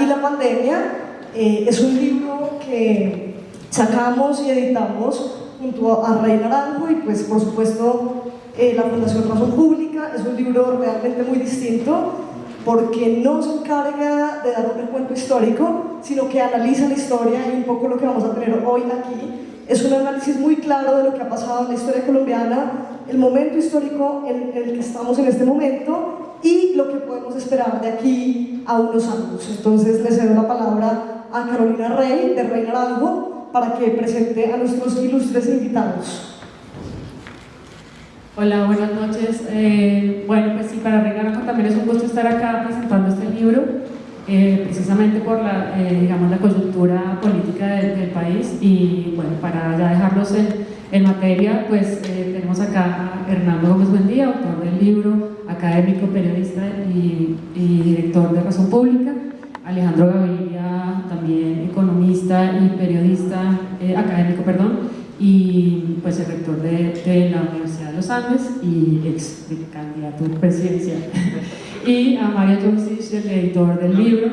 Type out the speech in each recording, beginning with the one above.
y la pandemia. Eh, es un libro que sacamos y editamos junto a Rey Naranjo y pues por supuesto eh, la Fundación Razón Pública. Es un libro realmente muy distinto porque no se encarga de dar un recuento histórico, sino que analiza la historia y un poco lo que vamos a tener hoy aquí es un análisis muy claro de lo que ha pasado en la historia colombiana, el momento histórico en el que estamos en este momento y lo que podemos esperar de aquí a unos años. Entonces le cedo la palabra a Carolina Rey, de Rey Naranjo, para que presente a nuestros ilustres invitados. Hola, buenas noches. Eh, bueno, pues sí, para Rey Naranjo también es un gusto estar acá presentando este libro. Eh, precisamente por la, eh, digamos, la coyuntura política del, país y bueno, para ya dejarlos en, materia, pues eh, tenemos acá a Hernando Gómez Buendía, autor del libro, académico, periodista y, director de Razón Pública, Alejandro Gaviria, también economista y periodista, académico, perdón, y pues el rector de, la Universidad de los Andes y ex candidato presidencial. y a Mario Josic, el editor del libro,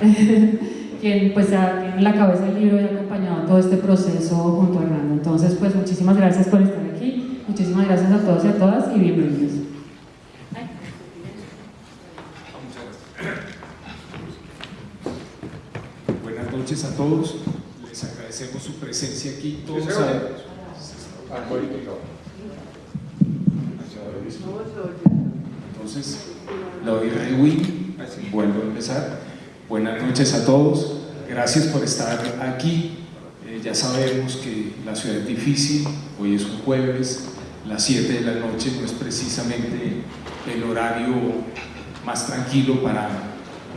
quien pues tiene la cabeza del libro y ha acompañado todo este proceso junto a Hernando. Entonces, pues muchísimas gracias por estar aquí, muchísimas gracias a todos y a todas y bienvenidos. Buenas noches a todos, les agradecemos su presencia aquí, todos Entonces, lo doy rewind, vuelvo a empezar. Buenas noches a todos, gracias por estar aquí. Eh, ya sabemos que la ciudad es difícil, hoy es un jueves, las 7 de la noche no es precisamente el horario más tranquilo para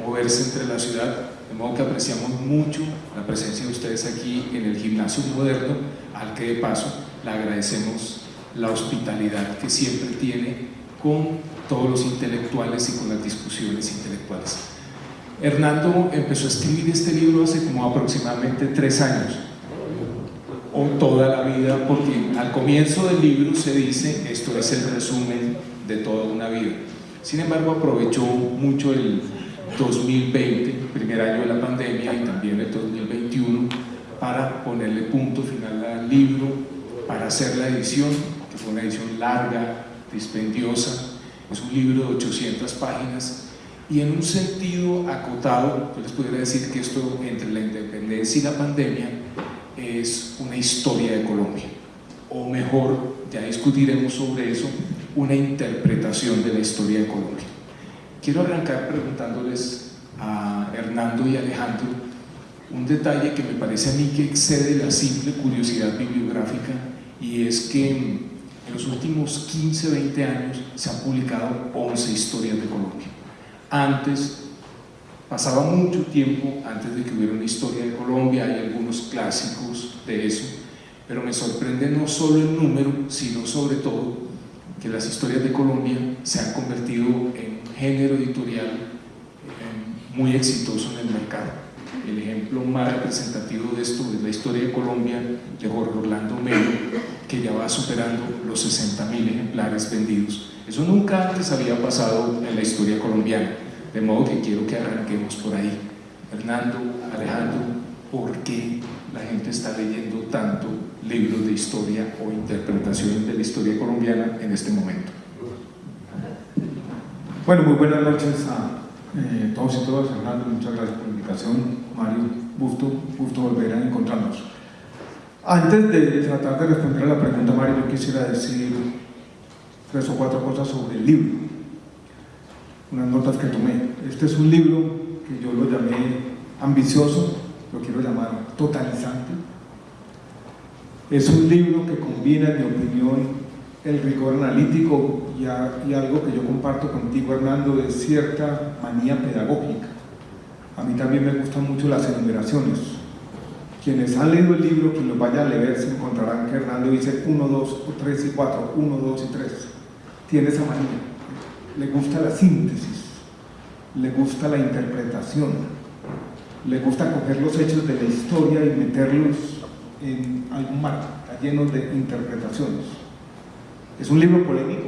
moverse entre la ciudad, de modo que apreciamos mucho la presencia de ustedes aquí en el gimnasio moderno, al que de paso le agradecemos la hospitalidad que siempre tiene con todos los intelectuales y con las discusiones intelectuales. Hernando empezó a escribir este libro hace como aproximadamente tres años, o toda la vida, porque al comienzo del libro se dice, esto es el resumen de toda una vida. Sin embargo, aprovechó mucho el 2020, primer año de la pandemia, y también el 2021, para ponerle punto final al libro, para hacer la edición, que fue una edición larga, dispendiosa, es un libro de 800 páginas y en un sentido acotado, yo les podría decir que esto entre la independencia y la pandemia es una historia de Colombia, o mejor, ya discutiremos sobre eso, una interpretación de la historia de Colombia. Quiero arrancar preguntándoles a Hernando y Alejandro un detalle que me parece a mí que excede la simple curiosidad bibliográfica y es que en los últimos 15, 20 años se han publicado 11 historias de Colombia. Antes, pasaba mucho tiempo antes de que hubiera una historia de Colombia, hay algunos clásicos de eso, pero me sorprende no solo el número, sino sobre todo que las historias de Colombia se han convertido en un género editorial eh, muy exitoso en el mercado. El ejemplo más representativo de esto es la historia de Colombia de Jorge Orlando Melo, que ya va superando los 60.000 ejemplares vendidos. Eso nunca antes había pasado en la historia colombiana, de modo que quiero que arranquemos por ahí. Hernando, Alejandro, ¿por qué la gente está leyendo tanto libros de historia o interpretaciones de la historia colombiana en este momento? Bueno, muy buenas noches a eh, todos y todas. Hernando, muchas gracias por la invitación. Mario, gusto, gusto volver a encontrarnos. Antes de tratar de responder a la pregunta, Mario, yo quisiera decir tres o cuatro cosas sobre el libro, unas notas que tomé. Este es un libro que yo lo llamé ambicioso, lo quiero llamar totalizante. Es un libro que combina, en mi opinión, el rigor analítico y, algo que yo comparto contigo, Hernando, de cierta manía pedagógica. A mí también me gustan mucho las enumeraciones quienes han leído el libro, quien lo vaya a leer, se encontrarán que Hernando dice 1, 2, 3 y 4, 1, 2 y 3. Tiene esa manía. Le gusta la síntesis, le gusta la interpretación, le gusta coger los hechos de la historia y meterlos en algún marco, está lleno de interpretaciones. Es un libro polémico,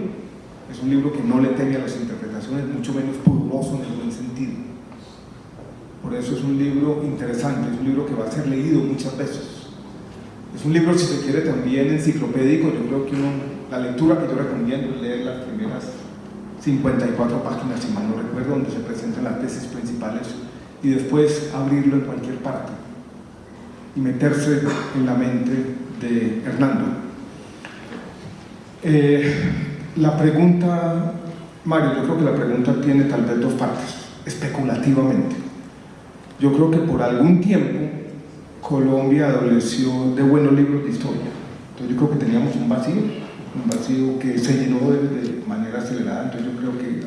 es un libro que no le teme a las interpretaciones, mucho menos pudoroso en el buen sentido. por eso es un libro interesante, es un libro que va a ser leído muchas veces. Es un libro, si se quiere, también enciclopédico. Yo creo que la lectura que yo recomiendo es leer las primeras 54 páginas, si mal no recuerdo, donde se presentan las tesis principales y después abrirlo en cualquier parte y meterse en la mente de Hernando. Eh, la pregunta, Mario, yo creo que la pregunta tiene tal vez dos partes, especulativamente. Yo creo que por algún tiempo Colombia adoleció de buenos libros de historia. Entonces yo creo que teníamos un vacío, un vacío que se llenó de, manera acelerada. Entonces yo creo que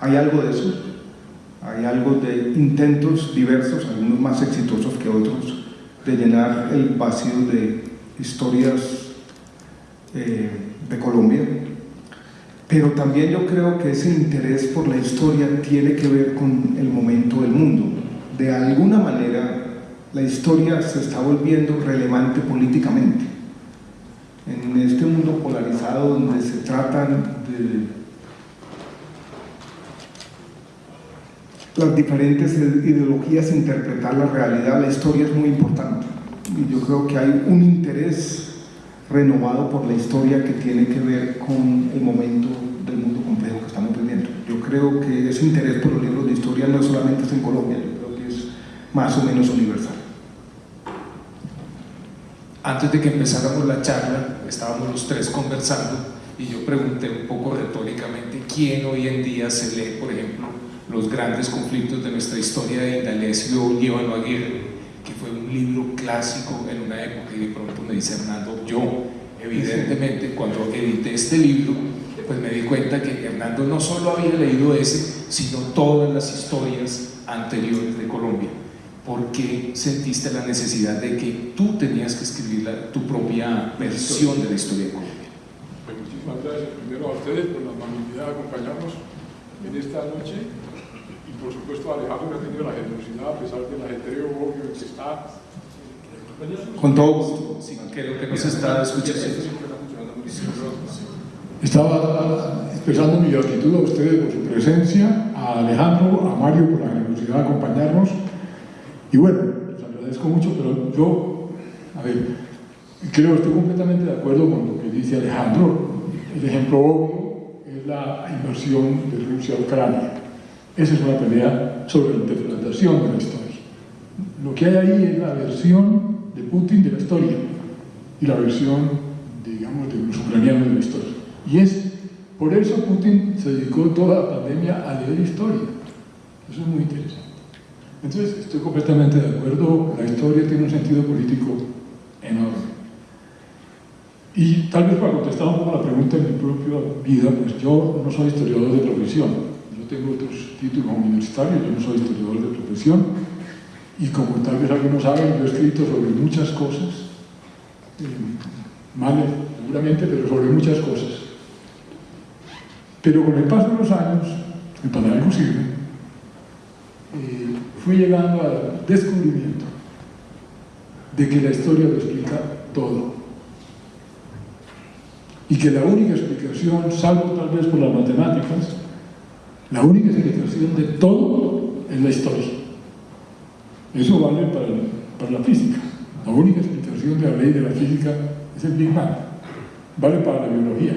hay algo de eso, hay algo de intentos diversos, algunos más exitosos que otros, de llenar el vacío de historias eh, de Colombia. Pero también yo creo que ese interés por la historia tiene que ver con el momento del mundo. De alguna manera la historia se está volviendo relevante políticamente. En este mundo polarizado donde se tratan de las diferentes ideologías interpretar la realidad, la historia es muy importante. Y yo creo que hay un interés renovado por la historia que tiene que ver con el momento del mundo complejo que estamos viviendo. Yo creo que ese interés por los libros de historia no solamente es en Colombia, yo creo que es más o menos universal. Antes de que empezáramos la charla, estábamos los tres conversando y yo pregunté un poco retóricamente quién hoy en día se lee, por ejemplo, los grandes conflictos de nuestra historia de Indalecio Líbano Aguirre, que fue un libro clásico en una época y de pronto me dice Hernando, yo evidentemente cuando edité este libro, pues me di cuenta que Hernando no solo había leído ese, sino todas las historias anteriores de Colombia ¿por qué sentiste la necesidad de que tú tenías que escribir tu propia versión de la historia de Colombia? Pues muchísimas gracias primero a ustedes por la amabilidad de acompañarnos en esta noche y por supuesto a Alejandro que ha tenido la generosidad a pesar del ajetreo obvio que está con todo gusto. Sí, creo que nos está escuchando. Estaba expresando mi gratitud a ustedes por su presencia, a Alejandro, a Mario por la generosidad de acompañarnos y bueno, les agradezco mucho, pero yo, a ver, creo, estoy completamente de acuerdo con lo que dice Alejandro. El ejemplo obvio es la invasión de Rusia a Ucrania. Esa es una pelea sobre la interpretación de la historia. Lo que hay ahí es la versión de Putin de la historia y la versión, digamos, de los ucranianos de la historia. Y es, por eso Putin se dedicó toda la pandemia a leer historia. Eso es muy interesante. Entonces, estoy completamente de acuerdo, la historia tiene un sentido político enorme. Y tal vez para contestar un poco la pregunta en mi propia vida, pues yo no soy historiador de profesión, yo tengo otros títulos universitarios, yo no soy historiador de profesión, y como tal vez algunos saben, yo he escrito sobre muchas cosas, eh, mal seguramente, pero sobre muchas cosas. Pero con el paso de los años, para algo sirve, eh, fui llegando al descubrimiento de que la historia lo explica todo. Y que la única explicación, salvo tal vez por las matemáticas, la única explicación de todo es la historia. Eso vale para, para la física. La única explicación de la ley de la física es el Big Bang. Vale para la biología.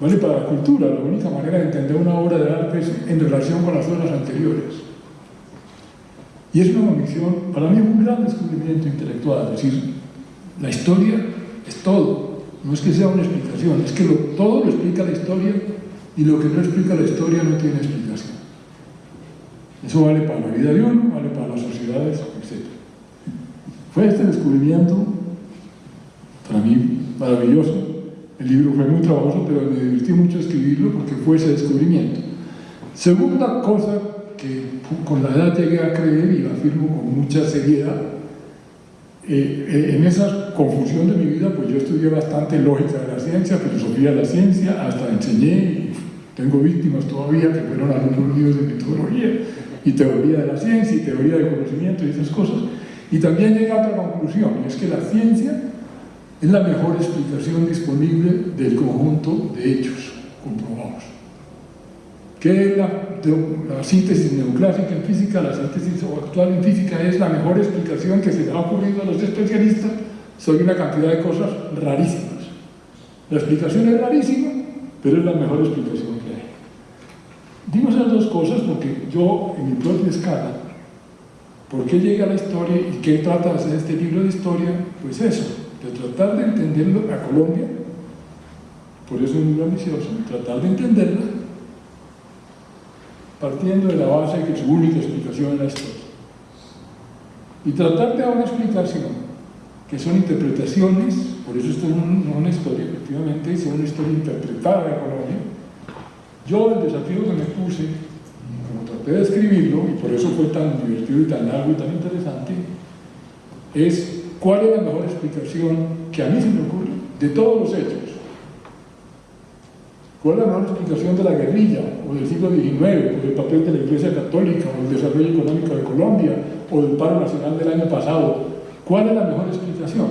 Vale para la cultura. La única manera de entender una obra de arte es en relación con las obras anteriores. Y es una convicción, para mí, un gran descubrimiento intelectual. Es decir, la historia es todo. No es que sea una explicación, es que todo lo explica la historia y lo que no explica la historia no tiene explicación. Eso vale para la vida de uno, vale para las sociedades, etc. Fue este descubrimiento, para mí, maravilloso. El libro fue muy trabajoso, pero me divertí mucho escribirlo porque fue ese descubrimiento. Segunda cosa con la edad llegué a creer y lo afirmo con mucha seriedad. Eh, eh, en esa confusión de mi vida, pues yo estudié bastante lógica de la ciencia, filosofía de la ciencia, hasta enseñé, tengo víctimas todavía que fueron alumnos míos de metodología y teoría de la ciencia y teoría del conocimiento y esas cosas. Y también llegué a otra conclusión, y es que la ciencia es la mejor explicación disponible del conjunto de hechos comprobados. ¿Qué es la la síntesis neoclásica en física, la síntesis actual en física es la mejor explicación que se le ha ocurrido a los especialistas sobre una cantidad de cosas rarísimas. La explicación es rarísima, pero es la mejor explicación que hay. Digo esas dos cosas porque yo, en mi propia escala, ¿por qué llega la historia y qué trata de hacer este libro de historia? Pues eso, de tratar de entenderlo a Colombia, por eso es libro ambicioso, tratar de entenderla partiendo de la base de que su única explicación es la historia. Y tratar de dar una explicación, que son interpretaciones, por eso esto es una historia, efectivamente, es una historia interpretada de Colombia. Yo el desafío que me puse, como traté de escribirlo, y por eso fue tan divertido y tan largo y tan interesante, es cuál es la mejor explicación que a mí se me ocurre de todos los hechos ¿Cuál es la mejor explicación de la guerrilla o del siglo XIX, o del papel de la Iglesia Católica, o del desarrollo económico de Colombia, o del paro nacional del año pasado? ¿Cuál es la mejor explicación?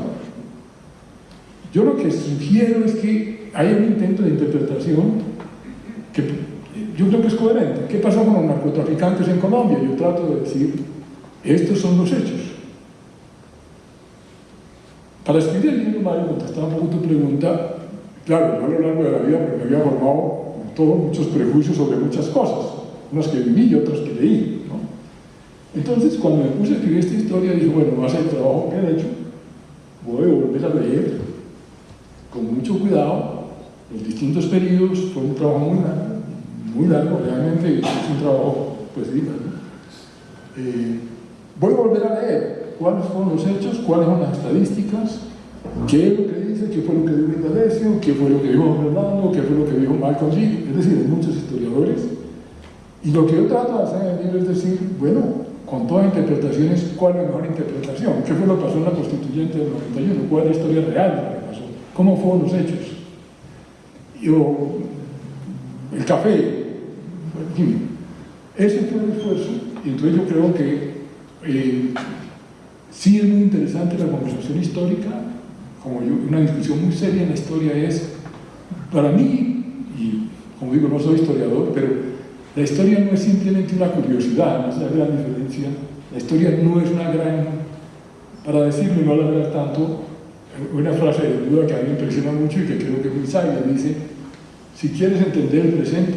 Yo lo que sugiero es que hay un intento de interpretación que yo creo que es coherente. ¿Qué pasó con los narcotraficantes en Colombia? Yo trato de decir, estos son los hechos. Para escribir el libro, Mario, contestaba un tu pregunta, Claro, yo a lo largo de la vida me había formado todos muchos prejuicios sobre muchas cosas, unas que viví y otras que leí. ¿no? Entonces, cuando me puse a escribir esta historia, dije, bueno, más el trabajo que he hecho, voy a volver a leer con mucho cuidado los distintos periodos, fue un trabajo muy largo, muy largo, realmente es un trabajo, pues sí, eh, voy a volver a leer cuáles fueron los hechos, cuáles son las estadísticas, qué es lo que qué fue lo que dijo Indalecio, qué fue lo que dijo Fernando, qué fue lo que dijo Malcolm G, es decir, hay muchos historiadores. Y lo que yo trato de hacer en el libro es decir, bueno, con todas interpretaciones, ¿cuál es la mejor interpretación? ¿Qué fue lo que pasó en la constituyente del 91? ¿Cuál es la historia real de lo que pasó? ¿Cómo fueron los hechos? Yo, el café, fin, ese fue el esfuerzo, y entonces yo creo que eh, sí es muy interesante la conversación histórica, como una discusión muy seria en la historia es, para mí, y como digo, no soy historiador, pero la historia no es simplemente una curiosidad, no es la gran diferencia. La historia no es una gran, para decirlo y no alargar tanto, una frase de duda que a mí me impresiona mucho y que creo que es muy sabia, dice, si quieres entender el presente,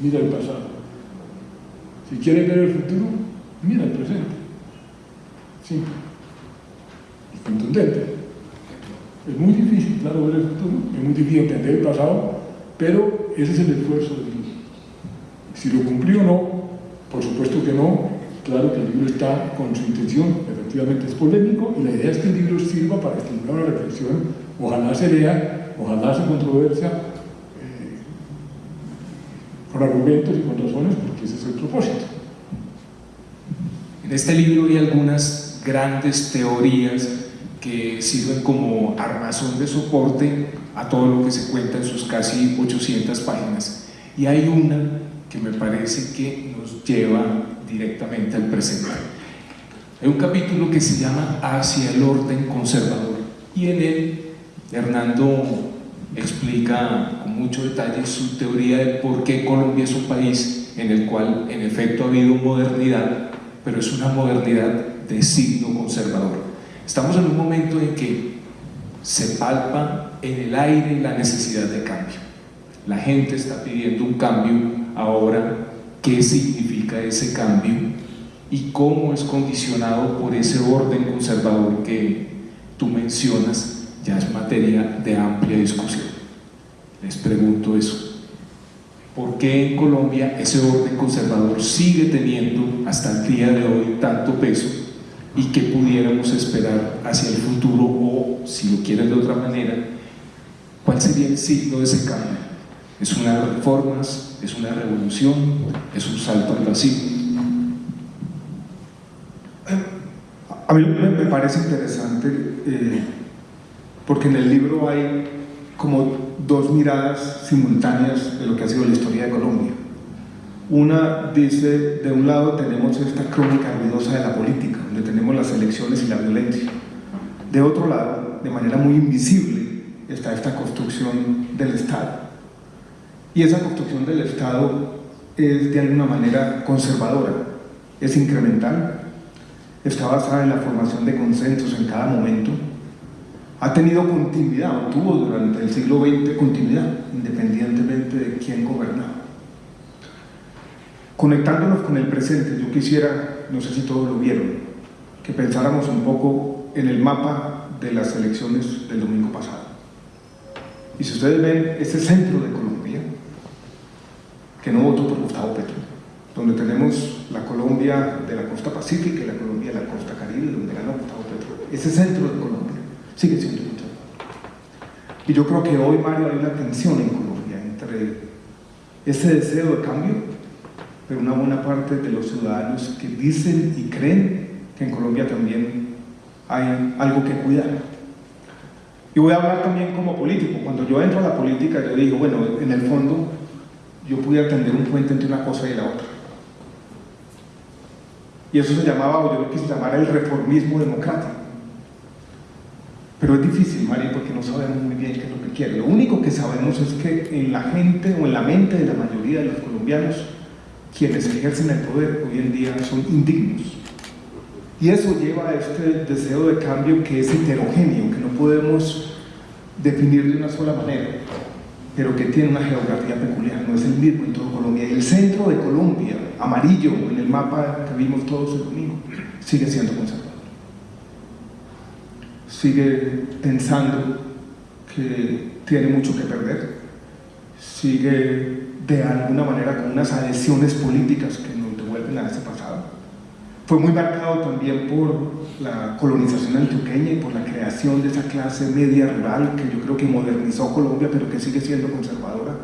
mira el pasado. Si quieres ver el futuro, mira el presente. Simple. Y contundente. Es muy difícil, claro, ver el futuro, es muy difícil entender el pasado, pero ese es el esfuerzo del libro. Si lo cumplió o no, por supuesto que no, claro que el libro está con su intención, efectivamente es polémico, y la idea es que el libro sirva para estimular la reflexión, ojalá se lea, ojalá se controversia, eh, con argumentos y con razones, porque ese es el propósito. En este libro hay algunas grandes teorías que sirven como armazón de soporte a todo lo que se cuenta en sus casi 800 páginas. Y hay una que me parece que nos lleva directamente al presente. Hay un capítulo que se llama Hacia el orden conservador y en él Hernando explica con mucho detalle su teoría de por qué Colombia es un país en el cual en efecto ha habido modernidad, pero es una modernidad de signo conservador. Estamos en un momento en que se palpa en el aire la necesidad de cambio. La gente está pidiendo un cambio ahora. ¿Qué significa ese cambio? ¿Y cómo es condicionado por ese orden conservador que tú mencionas? Ya es materia de amplia discusión. Les pregunto eso. ¿Por qué en Colombia ese orden conservador sigue teniendo hasta el día de hoy tanto peso y qué pudiéramos esperar hacia el futuro o, si lo quieren de otra manera, cuál sería el signo de ese cambio. ¿Es una reformas? ¿Es una revolución? ¿Es un salto al vacío? A mí me parece interesante eh, porque en el libro hay como dos miradas simultáneas de lo que ha sido la historia de Colombia. Una dice, de un lado tenemos esta crónica ruidosa de la política, donde tenemos las elecciones y la violencia. De otro lado, de manera muy invisible, está esta construcción del Estado. Y esa construcción del Estado es de alguna manera conservadora, es incremental, está basada en la formación de consensos en cada momento, ha tenido continuidad, o tuvo durante el siglo XX continuidad, independientemente de quién gobernaba. Conectándonos con el presente, yo quisiera, no sé si todos lo vieron, que pensáramos un poco en el mapa de las elecciones del domingo pasado. Y si ustedes ven ese centro de Colombia, que no votó por Gustavo Petro, donde tenemos la Colombia de la costa pacífica y la Colombia de la costa caribe, donde ganó Gustavo Petro, ese centro de Colombia sigue siendo conservador. Y yo creo que hoy, Mario, hay una tensión en Colombia entre ese deseo de cambio pero una buena parte de los ciudadanos que dicen y creen que en Colombia también hay algo que cuidar. Y voy a hablar también como político. Cuando yo entro a la política, yo digo, bueno, en el fondo yo pude atender un puente entre una cosa y la otra. Y eso se llamaba, o yo lo quise llamar, el reformismo democrático. Pero es difícil, María, porque no sabemos muy bien qué es lo que quiere. Lo único que sabemos es que en la gente o en la mente de la mayoría de los colombianos quienes ejercen el poder hoy en día son indignos. Y eso lleva a este deseo de cambio que es heterogéneo, que no podemos definir de una sola manera, pero que tiene una geografía peculiar, no es el mismo en todo Colombia. Y el centro de Colombia, amarillo en el mapa que vimos todos el domingo, sigue siendo conservador. Sigue pensando que tiene mucho que perder, sigue de alguna manera con unas adhesiones políticas que nos devuelven a ese pasado. Fue muy marcado también por la colonización antioqueña y por la creación de esa clase media rural que yo creo que modernizó Colombia pero que sigue siendo conservadora.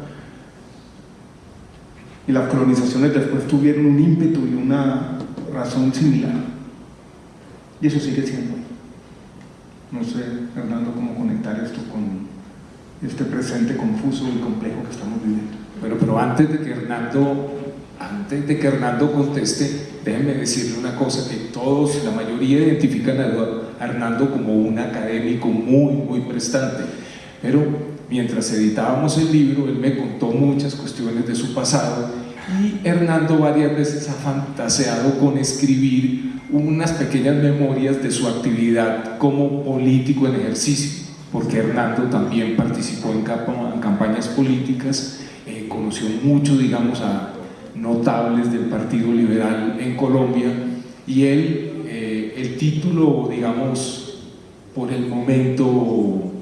Y las colonizaciones después tuvieron un ímpetu y una razón similar. Y eso sigue siendo. No sé, Fernando, cómo conectar esto con este presente confuso y complejo que estamos viviendo. Bueno, pero antes de que Hernando, antes de que Hernando conteste, déjenme decirle una cosa, que todos, la mayoría identifican a Hernando como un académico muy, muy prestante, pero mientras editábamos el libro, él me contó muchas cuestiones de su pasado y Hernando varias veces ha fantaseado con escribir unas pequeñas memorias de su actividad como político en ejercicio, porque Hernando también participó en campañas políticas conoció mucho, digamos, a notables del Partido Liberal en Colombia y él, eh, el título, digamos, por el momento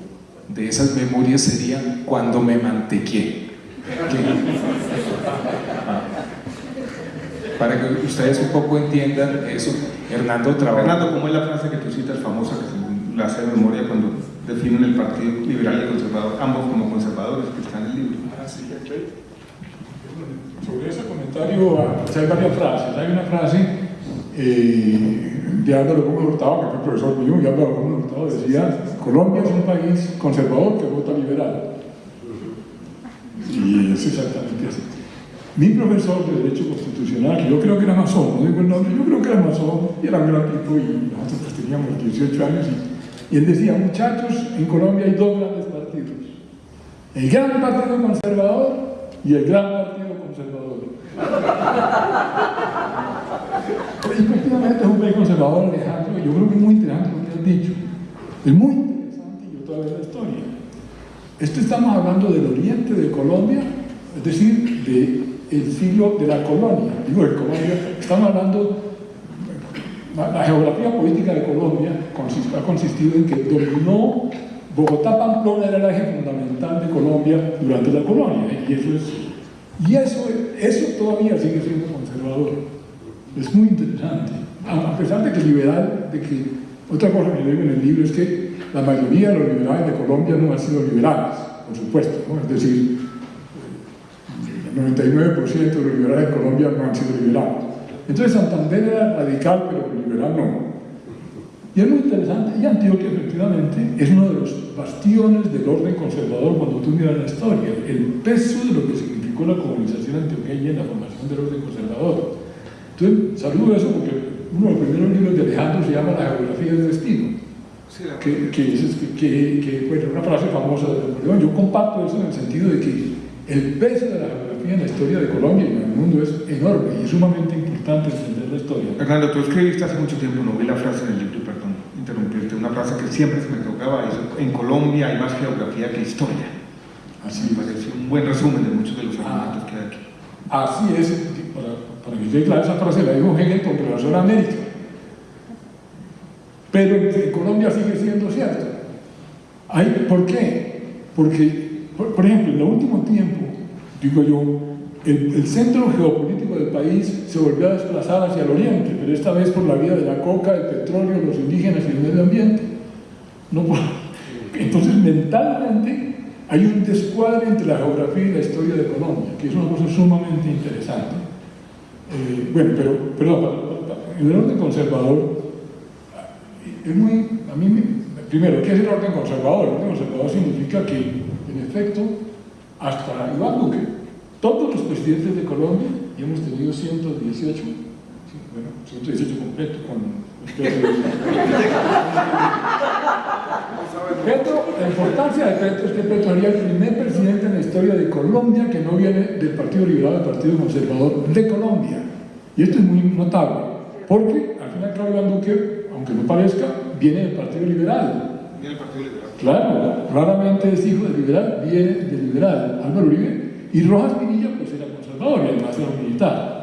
de esas memorias sería Cuando me mantequé. Para que ustedes un poco entiendan eso, Hernando trabaja... Hernando, ¿cómo es la frase que tú citas famosa que la hace memoria cuando definen el Partido Liberal y Conservador, ambos como conservadores, que están en el libro? Ah, sobre ese comentario pues hay varias frases. Hay una frase eh, de Álvaro Gómez Hurtado, que fue profesor mío, y Álvaro Gómez Hurtado decía, Colombia es un país conservador que vota liberal. Y es exactamente así. Mi profesor de Derecho Constitucional, que yo creo que era masón, no digo el nombre, yo creo que era masón, y era un gran tipo, y nosotros pues teníamos 18 años, y, y él decía, muchachos, en Colombia hay dos grandes partidos. El gran partido conservador y el gran partido conservador. efectivamente es un país conservador, Alejandro, yo creo que es muy interesante lo que has dicho. Es muy interesante y otra vez la historia. Esto estamos hablando del oriente de Colombia, es decir, del siglo de la colonia. Digo, de Colombia, estamos hablando la, geografía política de Colombia ha consistido en que dominó Bogotá Pamplona era el eje fundamental de Colombia durante la colonia y eso todavía sigue siendo conservador. Es muy interesante. A pesar de que liberal, de que otra cosa que digo en el libro es que la mayoría de los liberales de Colombia no han sido liberales, por supuesto. Es decir, el 99% de los liberales de Colombia no han sido liberales. Entonces Santander era radical, pero liberal no. Y es muy interesante, y Antioquia efectivamente es uno de los bastiones del orden conservador cuando tú miras la historia, el peso de lo que significa con la colonización antioqueña en la formación del orden conservador. Entonces, saludo eso porque uno de los primeros libros de Alejandro se llama La geografía del destino, que, que, es, que, que bueno, una frase famosa de Napoleón. Yo comparto eso en el sentido de que el peso de la en la historia de Colombia y en el mundo es enorme y es sumamente importante entender la historia. Fernando, tú escribiste hace mucho tiempo, no vi la frase en el libro, perdón, interrumpirte, una frase que siempre se me tocaba, eso, en Colombia hay más geografía que historia. Así me parece un buen resumen de muchos de los argumentos que hay aquí. Así es, para, para que quede clara esa frase la dijo Hegel con relación a América. Pero en Colombia sigue siendo cierto. Hay, ¿Por qué? Porque, por, por, ejemplo, en el último tiempo, digo yo, el, centro geopolítico del país se volvió a desplazar hacia el oriente, pero esta vez por la vía de la coca, el petróleo, los indígenas y el medio ambiente. No. Entonces, mentalmente, hay un descuadre entre la geografía y la historia de Colombia, que es una cosa sumamente interesante. Eh, bueno, pero, perdón, el orden conservador, es muy, a mí, primero, ¿qué es el orden conservador? El orden conservador significa que, en efecto, hasta Iván Duque, todos los presidentes de Colombia, y hemos tenido 118, bueno, 118 completos con Petro, la importancia de Petro es que Petro sería el primer presidente en la historia de Colombia que no viene del Partido Liberal, del Partido Conservador de Colombia. Y esto es muy notable, porque al final Claudio Iván Duque, aunque no parezca, viene del Partido Liberal. Partido Liberal. Claro, raramente es hijo de liberal, viene del liberal. Álvaro Uribe y Rojas Pinilla pues era conservador y además era militar.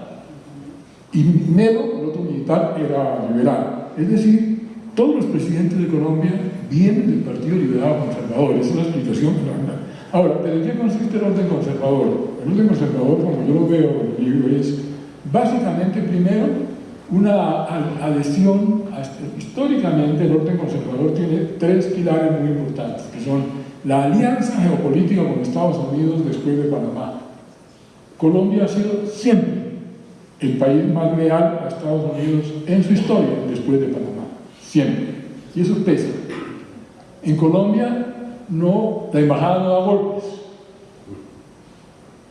Y Melo, el otro militar, era liberal. Es decir, todos los presidentes de Colombia vienen del Partido Liberal Conservador. Es la explicación Ahora, ¿pero qué consiste el orden conservador? El orden conservador, como yo lo veo en el libro, es básicamente, primero, una adhesión, históricamente el orden conservador tiene tres pilares muy importantes, que son la alianza geopolítica con Estados Unidos después de Panamá. Colombia ha sido siempre el país más leal a Estados Unidos en su historia después de Panamá, siempre. Y eso pesa. En Colombia no, la embajada no da golpes.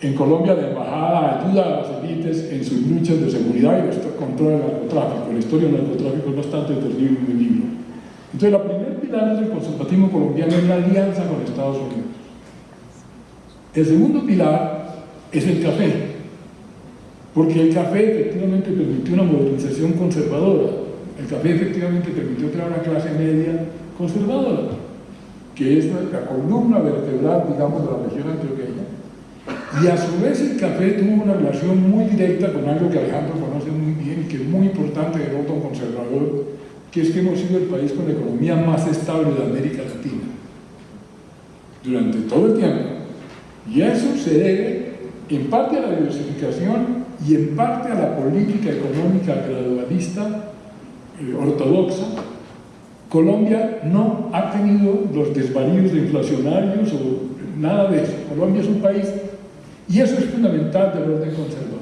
En Colombia la embajada ayuda a las élites en sus luchas de seguridad y control del narcotráfico. La historia del narcotráfico es bastante terrible en el libro. Entonces, la primer pilar del conservatismo colombiano es la alianza con Estados Unidos. El segundo pilar es el café, porque el café efectivamente permitió una modernización conservadora. El café efectivamente permitió crear una clase media conservadora, que es la columna vertebral, digamos, de la región antioqueña. Y a su vez el café tuvo una relación muy directa con algo que Alejandro conoce muy bien y que es muy importante en el otro conservador, que es que hemos sido el país con la economía más estable de América Latina durante todo el tiempo. Y eso se debe en parte a la diversificación y en parte a la política económica gradualista eh, ortodoxa. Colombia no ha tenido los desvaríos de inflacionarios o nada de eso. Colombia es un país y eso es fundamental del orden conservador.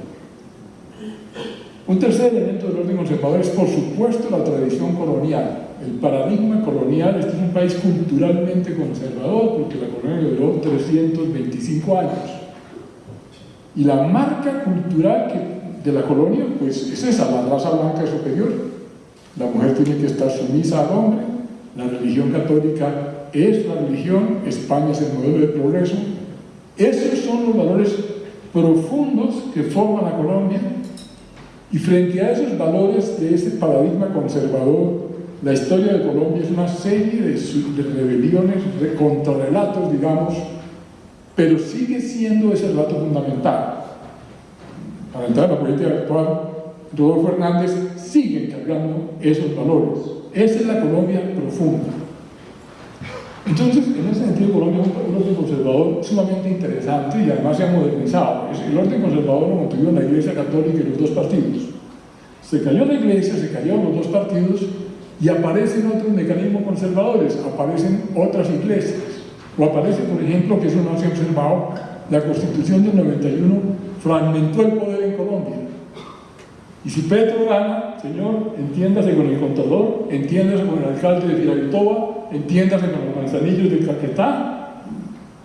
Un tercer elemento del orden conservador es, por supuesto, la tradición colonial, el paradigma colonial. Este es un país culturalmente conservador porque la colonia duró 325 años. Y la marca cultural que, de la colonia, pues es esa, la raza blanca superior. La mujer tiene que estar sumisa al hombre, la religión católica es la religión, España es el modelo de progreso. Esos son los valores profundos que forman a Colombia y frente a esos valores de ese paradigma conservador, la historia de Colombia es una serie de, rebeliones, de contrarrelatos, digamos, pero sigue siendo ese relato fundamental. Para entrar en la política actual, Rodolfo Hernández sigue encargando esos valores. Esa es la Colombia profunda. Entonces, en ese sentido, Colombia es un orden conservador sumamente interesante y además se ha modernizado. El orden conservador lo mantuvieron la Iglesia Católica y los dos partidos. Se cayó la Iglesia, se cayeron los dos partidos y aparecen otros mecanismos conservadores, aparecen otras iglesias. O aparece, por ejemplo, que eso no se ha observado, la Constitución del 91 fragmentó el poder en Colombia. Y si Petro gana, señor, entiéndase con el contador, entiéndase con el alcalde de Filaitoa, entiéndase con los manzanillos de Caquetá,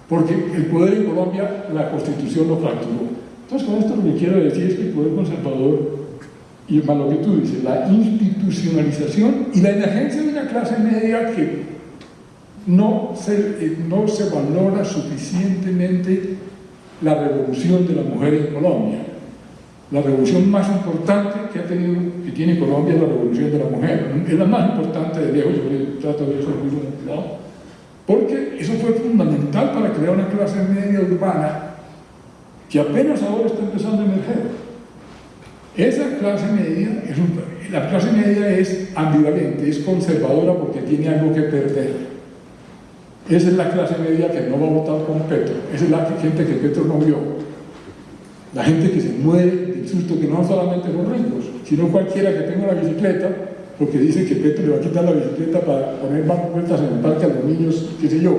porque el poder en Colombia, la Constitución lo fracturó. Entonces, con esto lo que quiero decir es que el poder conservador, y más lo que tú dices, la institucionalización y la emergencia de una clase media que no se, no se valora suficientemente la revolución de la mujer en Colombia. La revolución más importante que ha tenido, que tiene Colombia es la revolución de la mujer. Es la más importante de lejos, yo trato de eso porque eso fue fundamental para crear una clase media urbana que apenas ahora está empezando a emerger. Esa clase media, la clase media es ambivalente, es conservadora porque tiene algo que perder. Esa es la clase media que no va a votar con Petro. Esa es la gente que Petro no vio. La gente que se muere del susto que no solamente los ricos, sino cualquiera que tenga una bicicleta, porque dice que Petro le va a quitar la bicicleta para poner más vueltas en el parque a los niños, qué sé yo,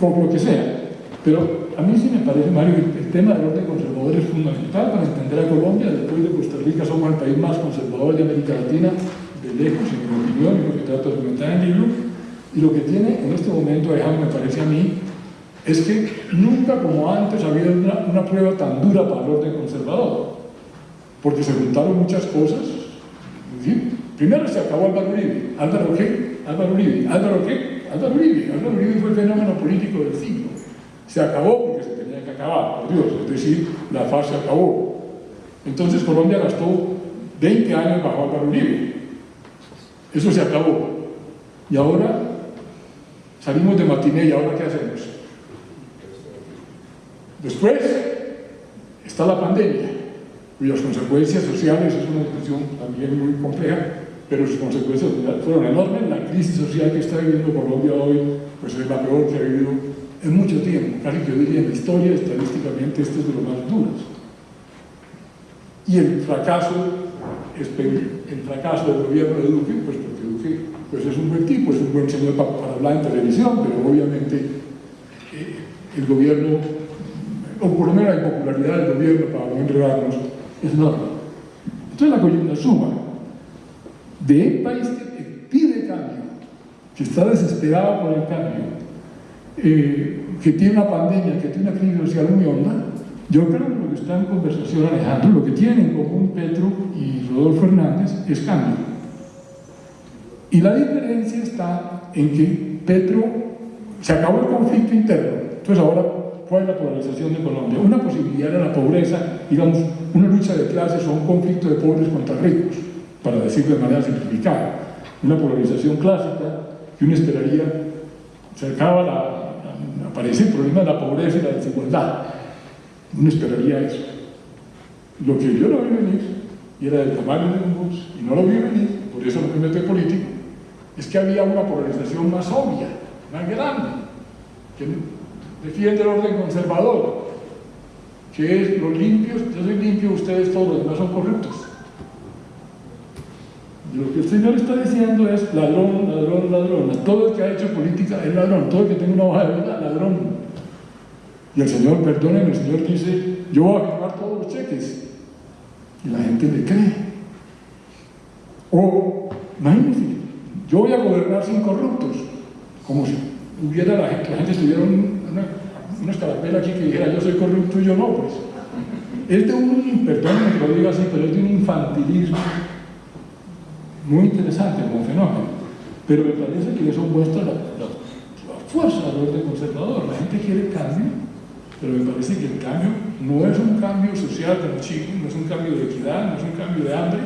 como lo que sea. Pero a mí sí me parece, Mario, que el tema del orden conservador es fundamental para entender a Colombia. Después de Costa Rica somos el país más conservador de América Latina, de lejos, en mi opinión, y lo que trato de comentar en el libro. Y lo que tiene en este momento, me parece a mí, es que nunca como antes había una, prueba tan dura para el orden conservador. Porque se juntaron muchas cosas. Primero se acabó Álvaro Uribe. ¿Álvaro qué? Álvaro Uribe. ¿Álvaro qué? Álvaro Uribe. Álvaro Uribe fue el fenómeno político del siglo se acabó porque se tenía que acabar, por Dios, es decir, la fase acabó. Entonces Colombia gastó 20 años bajo Álvaro Uribe. Eso se acabó. Y ahora salimos de matiné y ahora ¿qué hacemos? Después está la pandemia, cuyas consecuencias sociales es una discusión también muy compleja, pero sus consecuencias fueron enormes. La crisis social que está viviendo Colombia hoy pues es la peor que ha vivido en mucho tiempo, casi que yo diría en la historia, estadísticamente este es de los más duros. Y el fracaso, el fracaso del gobierno de Duque, pues porque Duque pues es un buen tipo, es un buen señor para, hablar en televisión, pero obviamente eh, el gobierno, o por lo menos la impopularidad del gobierno, para no enredarnos, es enorme. Entonces la coyuntura suma de un país que pide cambio, que está desesperado por el cambio, eh, que tiene una pandemia, que tiene una crisis social muy honda, yo creo que lo que está en conversación Alejandro, lo que tienen en común Petro y Rodolfo Hernández es cambio. Y la diferencia está en que Petro se acabó el conflicto interno, entonces ahora ¿cuál es la polarización de Colombia? Una posibilidad era la pobreza, digamos, una lucha de clases o un conflicto de pobres contra ricos, para decirlo de manera simplificada. Una polarización clásica que uno esperaría, se acaba la, aparece el problema de la pobreza y la desigualdad. Uno esperaría eso. Lo que yo no vi venir, y era del tamaño de un bus, y no lo vi venir, por eso no me meto en político, es que había una polarización más obvia, más grande, que defiende el orden conservador, que es los limpios, yo soy limpio, ustedes todos los demás son corruptos. Lo que el Señor está diciendo es ladrón, ladrón, ladrón. Todo el que ha hecho política es ladrón. Todo el que tenga una hoja de vida, ladrón. Y el Señor, perdónenme, el Señor dice, yo voy a firmar todos los cheques. Y la gente le cree. O, imagínense, yo voy a gobernar sin corruptos. Como si hubiera la gente, la gente estuviera una, una escarapela aquí que dijera yo soy corrupto y yo no, pues. Es de un, perdónenme que lo diga así, pero es de un infantilismo muy interesante como fenómeno, pero me parece que eso muestra la, fuerza del orden conservador. La gente quiere cambio, pero me parece que el cambio no es un cambio social de chico, no es un cambio de equidad, no es un cambio de hambre,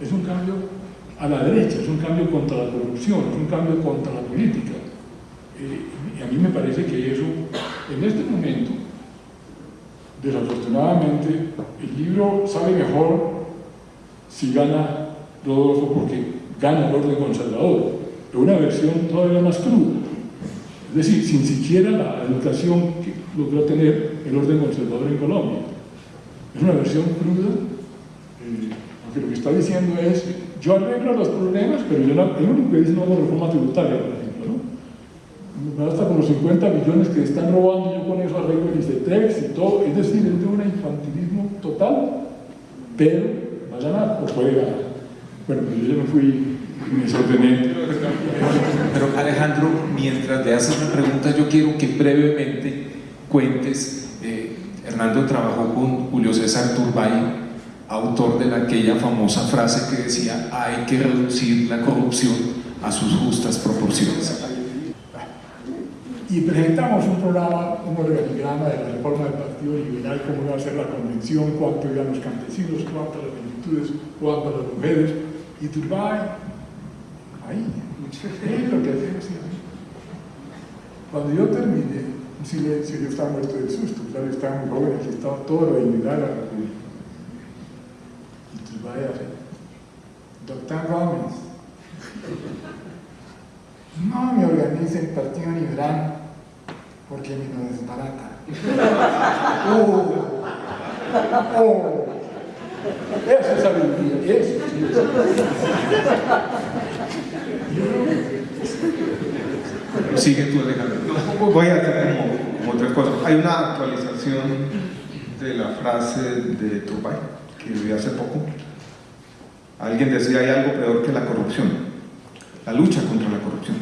es un cambio a la derecha, es un cambio contra la corrupción, es un cambio contra la política. Eh, a mí me parece que eso, en este momento, desafortunadamente, el libro sale mejor si gana Rodolfo porque gana el orden conservador, pero una versión todavía más cruda. Es decir, sin siquiera la educación que logró tener el orden conservador en Colombia. Es una versión cruda, eh, porque lo que está diciendo es, yo arreglo los problemas, pero yo no, el único que dice no es la reforma tributaria, por ejemplo, ¿no? Me basta con los 50 millones que están robando, yo con eso arreglo el ICETEX y todo, es decir, es de un infantilismo total, pero va a ganar o puede ganar. Bueno, pues yo ya me fui me sorprendí. Pero Alejandro, mientras le haces una pregunta, yo quiero que brevemente cuentes. Eh, Hernando trabajó con Julio César Turbay, autor de aquella famosa frase que decía hay que reducir la corrupción a sus justas proporciones. Y si presentamos un programa, un organigrama de la reforma del Partido Liberal, cómo iba a ser la convención, cuánto iban los campesinos, cuánto las multitudes, cuánto las mujeres, y Turbay, ahí, es lo que siempre. Cuando yo terminé, un silencio, yo estaba muerto del susto, claro, estaba muy joven, aquí estaba todo lo individual a la Y Turbay hace, Doctor Gómez, no me organicen Partido Liberal porque a mí no desbarata. ¡Oh! ¡Oh! Eso es sabiduría, eso sí. Sigue tú, Alejandro. No, voy a como, como tres cosas. Hay una actualización de la frase de Turbay que vi hace poco. Alguien decía, hay algo peor que la corrupción. La lucha contra la corrupción.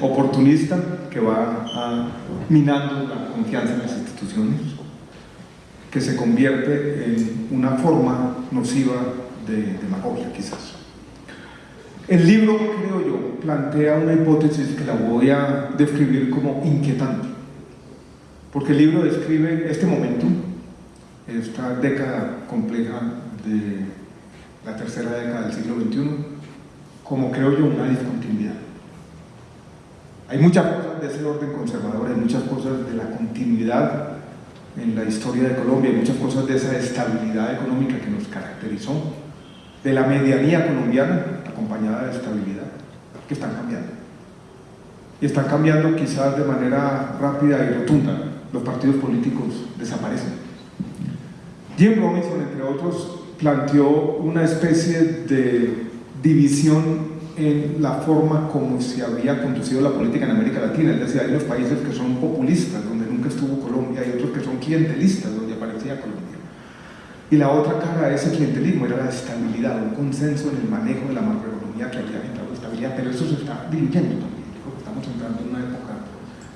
Oportunista que va a, minando la confianza en las instituciones, que se convierte en una forma nociva de demagogia, quizás. El libro, creo yo, plantea una hipótesis que la voy a describir como inquietante, porque el libro describe este momento, esta década compleja de la tercera década del siglo XXI, como creo yo una discontinuidad. Hay muchas cosas de ese orden conservador, hay muchas cosas de la continuidad en la historia de Colombia, hay muchas cosas de esa estabilidad económica que nos caracterizó, de la medianía colombiana, acompañada de estabilidad, que están cambiando. Y están cambiando quizás de manera rápida y rotunda. Los partidos políticos desaparecen. Jim Robinson, entre otros, planteó una especie de división en la forma como se había conducido la política en América Latina. Él decía, hay unos países que son populistas, donde nunca estuvo Colombia, y otros que son clientelistas, donde aparecía Colombia. Y la otra cara de ese clientelismo era la estabilidad, un consenso en el manejo de la macroeconomía que había entrado estabilidad, pero eso se está diluyendo también, estamos entrando en una época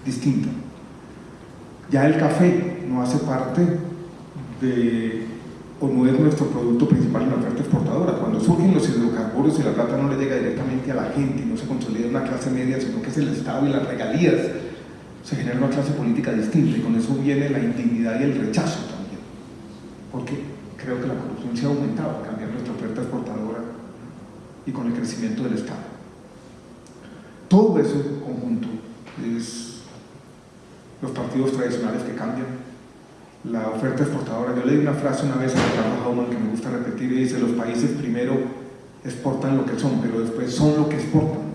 distinta. Ya el café no hace parte de, o no es nuestro producto principal en la oferta exportadora. Cuando surgen los hidrocarburos y la plata no le llega directamente a la gente y no se consolida una clase media, sino que es el Estado y las regalías, se genera una clase política distinta y con eso viene la indignidad y el rechazo también. Porque creo que la corrupción se ha aumentado al cambiar nuestra oferta exportadora y con el crecimiento del Estado. Todo eso en conjunto es los partidos tradicionales que cambian, la oferta exportadora. Yo leí una frase una vez a Ricardo Hauman que me gusta repetir y dice, los países primero exportan lo que son, pero después son lo que exportan.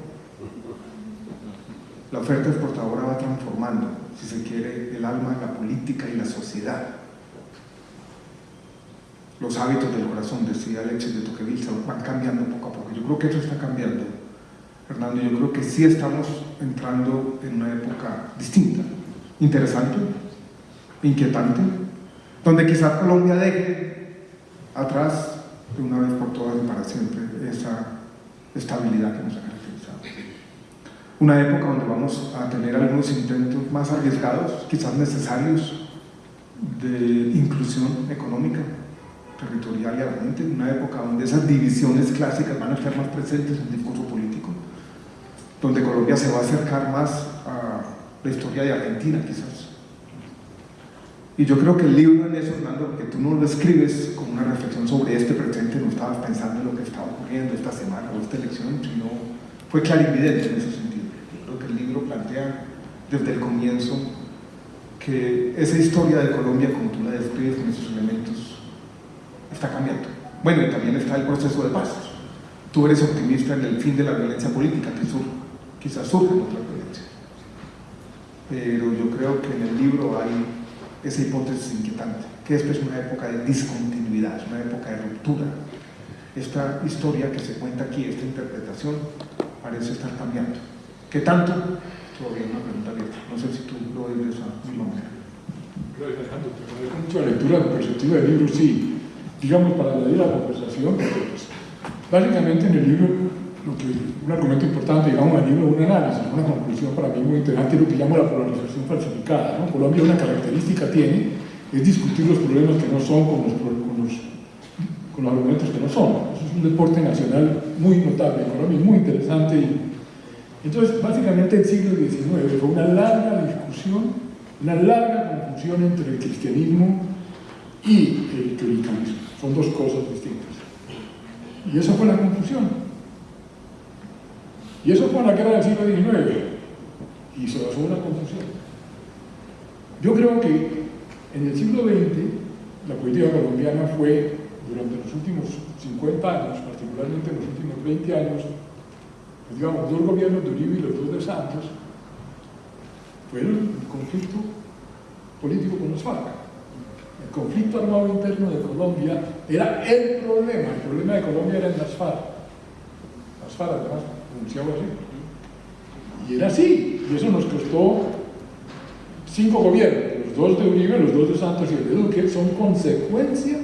La oferta exportadora va transformando, si se quiere, el alma, la política y la sociedad los hábitos del corazón, decía Alexis de Tocqueville, van cambiando poco a poco. Yo creo que eso está cambiando, Fernando. Yo creo que sí estamos entrando en una época distinta, interesante, inquietante, donde quizás Colombia deje atrás de una vez por todas y para siempre esa estabilidad que nos ha caracterizado. Una época donde vamos a tener algunos intentos más arriesgados, quizás necesarios, de inclusión económica, territorial y realmente en una época donde esas divisiones clásicas van a estar más presentes en el discurso político, donde Colombia se va a acercar más a la historia de Argentina quizás. Y yo creo que el libro en eso, Hernando, porque tú no lo escribes con una reflexión sobre este presente, no estabas pensando en lo que estaba ocurriendo esta semana o esta elección, sino fue clarividente en ese sentido. Yo creo que el libro plantea desde el comienzo que esa historia de Colombia, como tú la describes con esos elementos, está cambiando. Bueno, y también está el proceso de paz. Tú eres optimista en el fin de la violencia política, que sur, quizás surgen otras violencias. Pero yo creo que en el libro hay esa hipótesis inquietante, que esta es una época de discontinuidad, es una época de ruptura. Esta historia que se cuenta aquí, esta interpretación, parece estar cambiando. ¿Qué tanto? Todavía una pregunta abierta. No sé si tú lo ves de esa misma manera. Gracias, Alejandro. Te agradezco mucho la lectura perspectiva del libro, sí digamos, para añadir la conversación, pues, básicamente en el libro, un argumento importante, digamos, en el libro, un análisis, una conclusión para mí muy interesante, es lo que llamo la polarización falsificada. ¿no? Colombia una característica tiene, es discutir los problemas que no son con los, con los, con los argumentos que no son. Eso es un deporte nacional muy notable en Colombia, muy interesante Entonces, básicamente el siglo XIX fue una larga discusión, una larga confusión entre el cristianismo y el clericanismo. Son dos cosas distintas. Y esa fue la confusión. Y eso fue la guerra del siglo XIX. Y se basó en la confusión. Yo creo que en el siglo XX la política colombiana fue, durante los últimos 50 años, particularmente en los últimos 20 años, pues digamos, dos gobiernos de Uribe y los dos de Santos, fueron el conflicto político con los FARC. El conflicto armado interno de Colombia era el problema, el problema de Colombia era en las FARC. Las FARC además Y era así, y eso nos costó cinco gobiernos, los dos de Uribe, los dos de Santos y el de Duque, son consecuencia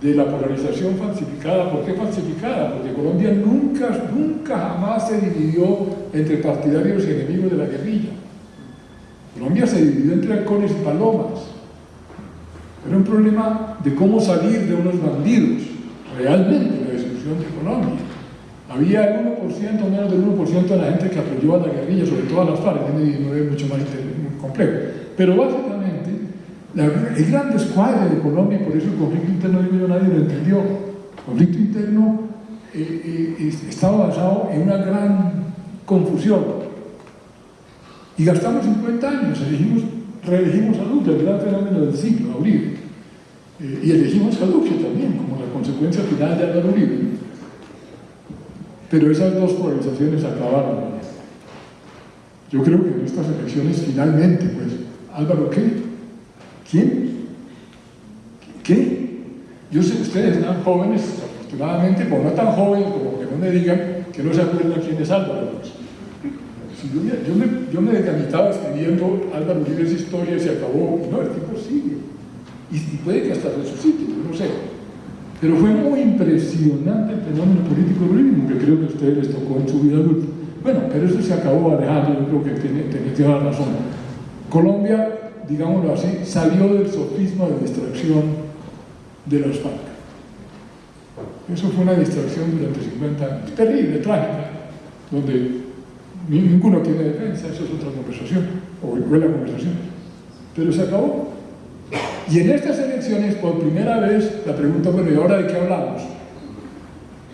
de la polarización falsificada. ¿Por qué falsificada? Porque Colombia nunca, nunca jamás se dividió entre partidarios y enemigos de la guerrilla. Colombia se dividió entre halcones y palomas. Era un problema de cómo salir de unos bandidos, realmente la destrucción de Colombia. Había el 1%, menos del 1% de la gente que apoyó a la guerrilla, sobre todo a las FARC, el es mucho más complejo. Pero básicamente, la, el gran descuadre de Colombia, y por eso el conflicto interno de nadie lo entendió, el conflicto interno eh, eh, estaba basado en una gran confusión. Y gastamos 50 años, elegimos, reelegimos a Duque, el gran fenómeno del siglo, a Uribe. Eh, y elegimos a Duque también, como la consecuencia final de Álvaro Uribe. Pero esas dos polarizaciones acabaron. Yo creo que en estas elecciones finalmente, pues, Álvaro, ¿qué? ¿Quién? ¿Qué? Yo sé ustedes están jóvenes, afortunadamente, pero no tan jóvenes como que no me digan que no se acuerdan quién es Álvaro. Pues. Yo, me, yo me decamitaba escribiendo Álvaro Uribe historia y se acabó. No, el tipo sigue. Y, y puede que hasta resucite, yo no sé. Pero fue muy impresionante el fenómeno político del que creo que a ustedes les tocó en su vida adulta. Bueno, pero eso se acabó Alejandro, yo creo que tiene, tiene toda la razón. Colombia, digámoslo así, salió del sofisma de distracción de los FARC. Eso fue una distracción durante 50 años, terrible, trágica, donde ninguno tiene defensa, eso es otra conversación, o la conversación, pero se acabó. Y en estas elecciones, por primera vez, la pregunta, bueno, ¿y ahora de qué hablamos?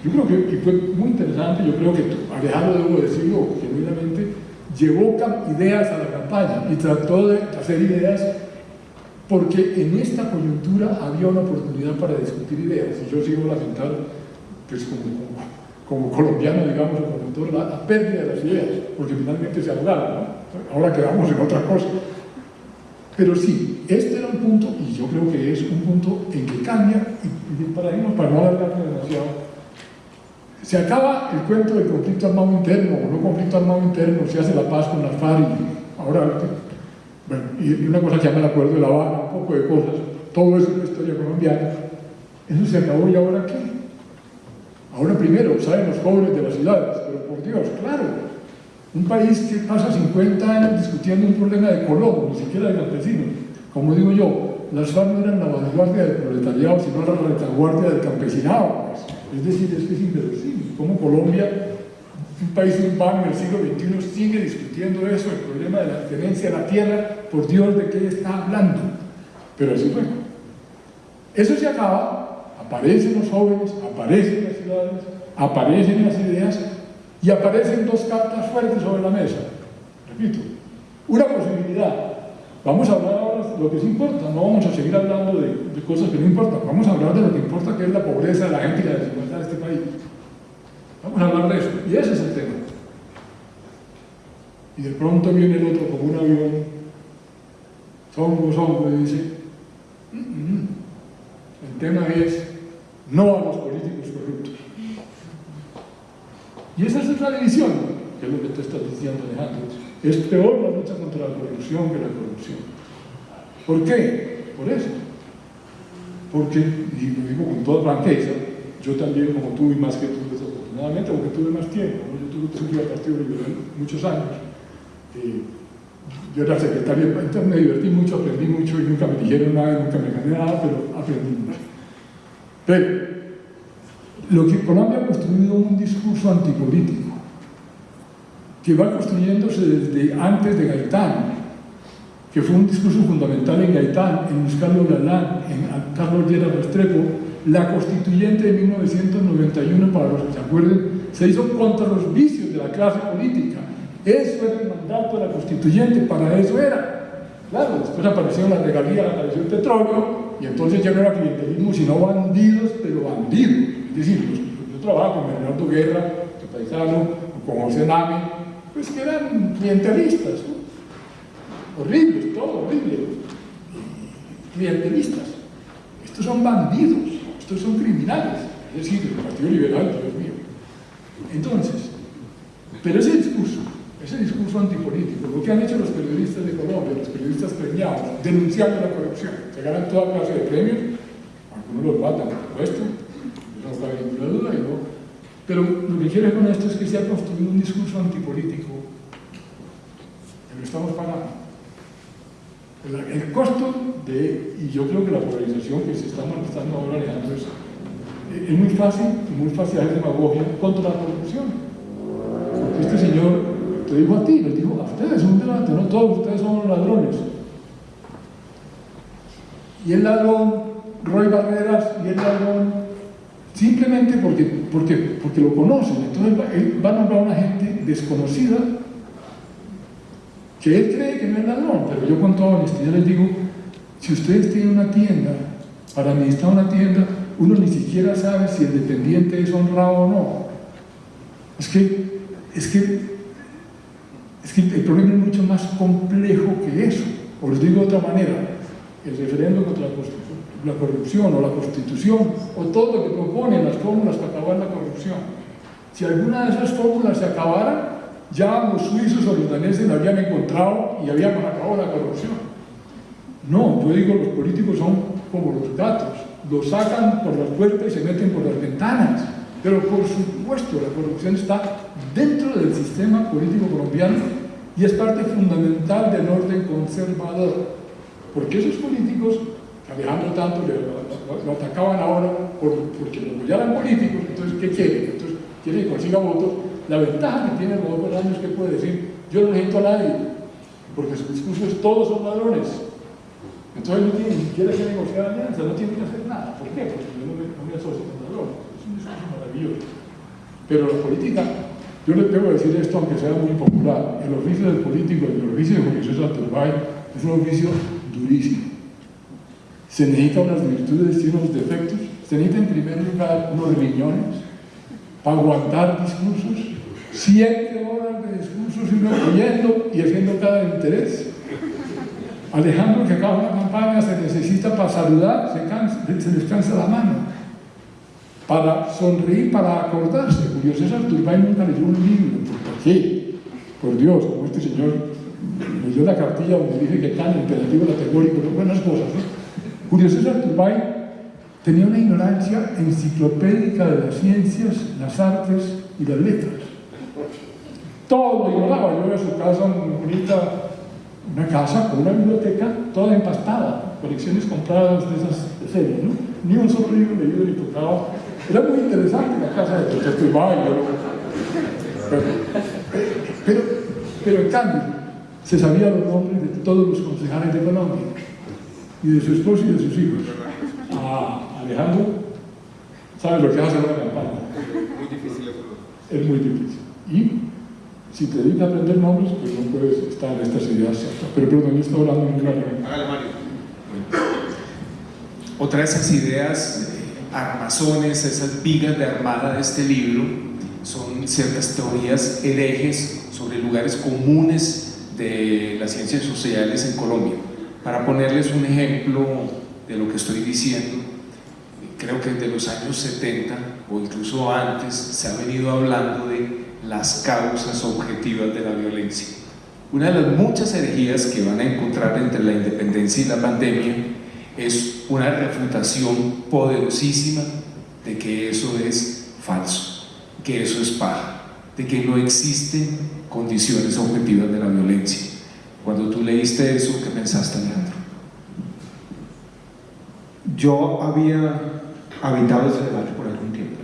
Yo creo que, fue muy interesante, yo creo que Alejandro, debo decirlo genuinamente, llevó ideas a la campaña y trató de hacer ideas porque en esta coyuntura había una oportunidad para discutir ideas. Y yo sigo lamentando, pues como, colombiano, digamos, como la, la, pérdida de las ideas, porque finalmente se hablaron, ¿no? Ahora quedamos en otra cosa. Pero sí, este era un punto, y yo creo que es un punto en que cambia, y, para irnos, para no alargarme demasiado, se acaba el cuento del conflicto armado interno, o no conflicto armado interno, se hace la paz con la FARC, y ahora, bueno, y, una cosa que llama el acuerdo de La Habana, un poco de cosas, todo eso es una historia colombiana, eso se acabó y ahora qué? Ahora primero salen los jóvenes de las ciudades, pero por Dios, claro, un país que pasa 50 años discutiendo un problema de Colón, ni siquiera de campesinos. Como digo yo, las FARC no eran la vanguardia del proletariado, sino la retaguardia del campesinado. Pues. Es decir, es que es inverosímil. Como Colombia, un país urbano en el siglo XXI, sigue discutiendo eso, el problema de la tenencia de la tierra, por Dios, ¿de qué está hablando? Pero así fue. Eso se acaba, aparecen los jóvenes, aparecen las ciudades, aparecen las ideas, y aparecen dos cartas fuertes sobre la mesa. Repito, una posibilidad. Vamos a hablar ahora de lo que sí importa, no vamos a seguir hablando de, cosas que no importan, vamos a hablar de lo que importa, que es la pobreza de la gente y la desigualdad de este país. Vamos a hablar de eso, y ese es el tema. Y de pronto viene el otro como un avión, songo, songo, y dice, mm, mm, el tema es no a los políticos. Y esa es otra división, que es lo que te estás diciendo, Alejandro. Es peor la lucha contra la corrupción que la corrupción. ¿Por qué? Por eso. Porque, y lo digo con toda franqueza, yo también, como tú y más que tú, desafortunadamente, porque tuve más tiempo, yo tuve que al Partido Liberal muchos años. Eh, yo era secretario, entonces me divertí mucho, aprendí mucho y nunca me dijeron nada, nunca me gané nada, pero aprendí mucho. Pero lo que Colombia ha construido un discurso antipolítico. que va construyéndose desde antes de Gaitán, que fue un discurso fundamental en Gaitán, en Luis Carlos Galán, en Carlos Llera Restrepo, la constituyente de 1991, para los que se acuerden, se hizo contra los vicios de la clase política. Eso era el mandato de la constituyente, para eso era. Claro, después apareció la regalía, apareció el petróleo, y entonces ya no era clientelismo, sino bandidos, pero bandidos. Es decir, yo trabajo con Bernardo Guerra, tu paisano, con José Nami, pues que eran clientelistas, ¿no? horribles, todo horrible, clientelistas. Estos son bandidos, estos son criminales, es decir, el Partido Liberal, Dios mío. Entonces, pero ese discurso, ese discurso antipolítico, lo que han hecho los periodistas de Colombia, los periodistas premiados, denunciando la corrupción, se ganan toda clase de premios, algunos los matan, por supuesto, no pero lo que quiero con esto es que se ha construido un discurso antipolítico que lo estamos pagando. El, costo de, y yo creo que la polarización que se está manifestando ahora, Alejandro, es, es muy fácil, muy fácil hacer demagogia contra la corrupción. Este señor te dijo a ti, le dijo a ustedes, un delante, no todos ustedes son ladrones. Y el ladrón, Roy Barreras, y el ladrón, simplemente porque, porque, porque lo conocen. Entonces él va a nombrar a una gente desconocida que él cree que no es ladrón, pero yo con toda honestidad les digo, si ustedes tienen una tienda, para administrar una tienda, uno ni siquiera sabe si el dependiente es honrado o no. Es que, es que, es que el problema es mucho más complejo que eso. Os lo digo de otra manera, el referendo contra la, corrupción o la constitución o todo lo que proponen las fórmulas para acabar la corrupción. Si alguna de esas fórmulas se acabara, ya los suizos o los daneses la habían encontrado y habían acabado la corrupción. No, yo digo, los políticos son como los gatos, los sacan por las puertas y se meten por las ventanas. Pero por supuesto, la corrupción está dentro del sistema político colombiano y es parte fundamental del orden conservador. Porque esos políticos, Alejandro tanto lo, atacaban ahora porque los ya eran políticos, entonces ¿qué quieren? Entonces quieren que consiga votos la ventaja que tiene el año es que puede decir, yo no necesito a nadie, porque su discurso es todos son ladrones. Entonces no tiene ni siquiera que negociar alianza, no tiene que hacer nada. ¿Por qué? Porque yo no me, no me asocio con ladrones. Es un discurso maravilloso. Pero la política, yo les debo decir esto aunque sea muy popular, el oficio del político, el oficio de Julio César es un oficio durísimo. Se necesitan unas virtudes y unos defectos. Se necesita en primer lugar unos riñones para aguantar discursos siete horas de discursos y uno oyendo y haciendo cada interés. Alejandro, que acaba una campaña, se necesita para saludar, se, cansa, se descansa la mano, para sonreír, para acordarse. Julio César Turbay nunca leyó un libro. ¿Por qué? Por Dios, como este señor leyó la cartilla donde dice que tan imperativo categórico, buenas cosas. Julio César Turbay tenía una ignorancia enciclopédica de las ciencias, las artes y las letras todo ignoraba. Yo voy a su casa bonita, una casa con una biblioteca toda empastada, colecciones compradas de esas de serie, ¿no? Ni un solo libro leído ni tocado. Era muy interesante la casa de Protecto pero, pero, pero en cambio, se sabía los nombres de todos los concejales de Colombia y de su esposo y de sus hijos. Ah, Alejandro, ¿sabes lo que hace una campaña? Muy difícil Es muy difícil. Y si te dedicas a aprender nombres, pues no puedes estar en estas ideas. Pero perdón, yo estoy hablando en una Hágale, Mario. Otra de esas ideas, eh, armazones, esas vigas de armada de este libro, son ciertas teorías herejes sobre lugares comunes de las ciencias sociales en Colombia. Para ponerles un ejemplo de lo que estoy diciendo, creo que desde los años 70 o incluso antes se ha venido hablando de las causas objetivas de la violencia. Una de las muchas herejías que van a encontrar entre la independencia y la pandemia es una refutación poderosísima de que eso es falso, que eso es paja, de que no existen condiciones objetivas de la violencia. Leíste eso, ¿qué pensaste, Alejandro? Yo había habitado ese debate por algún tiempo.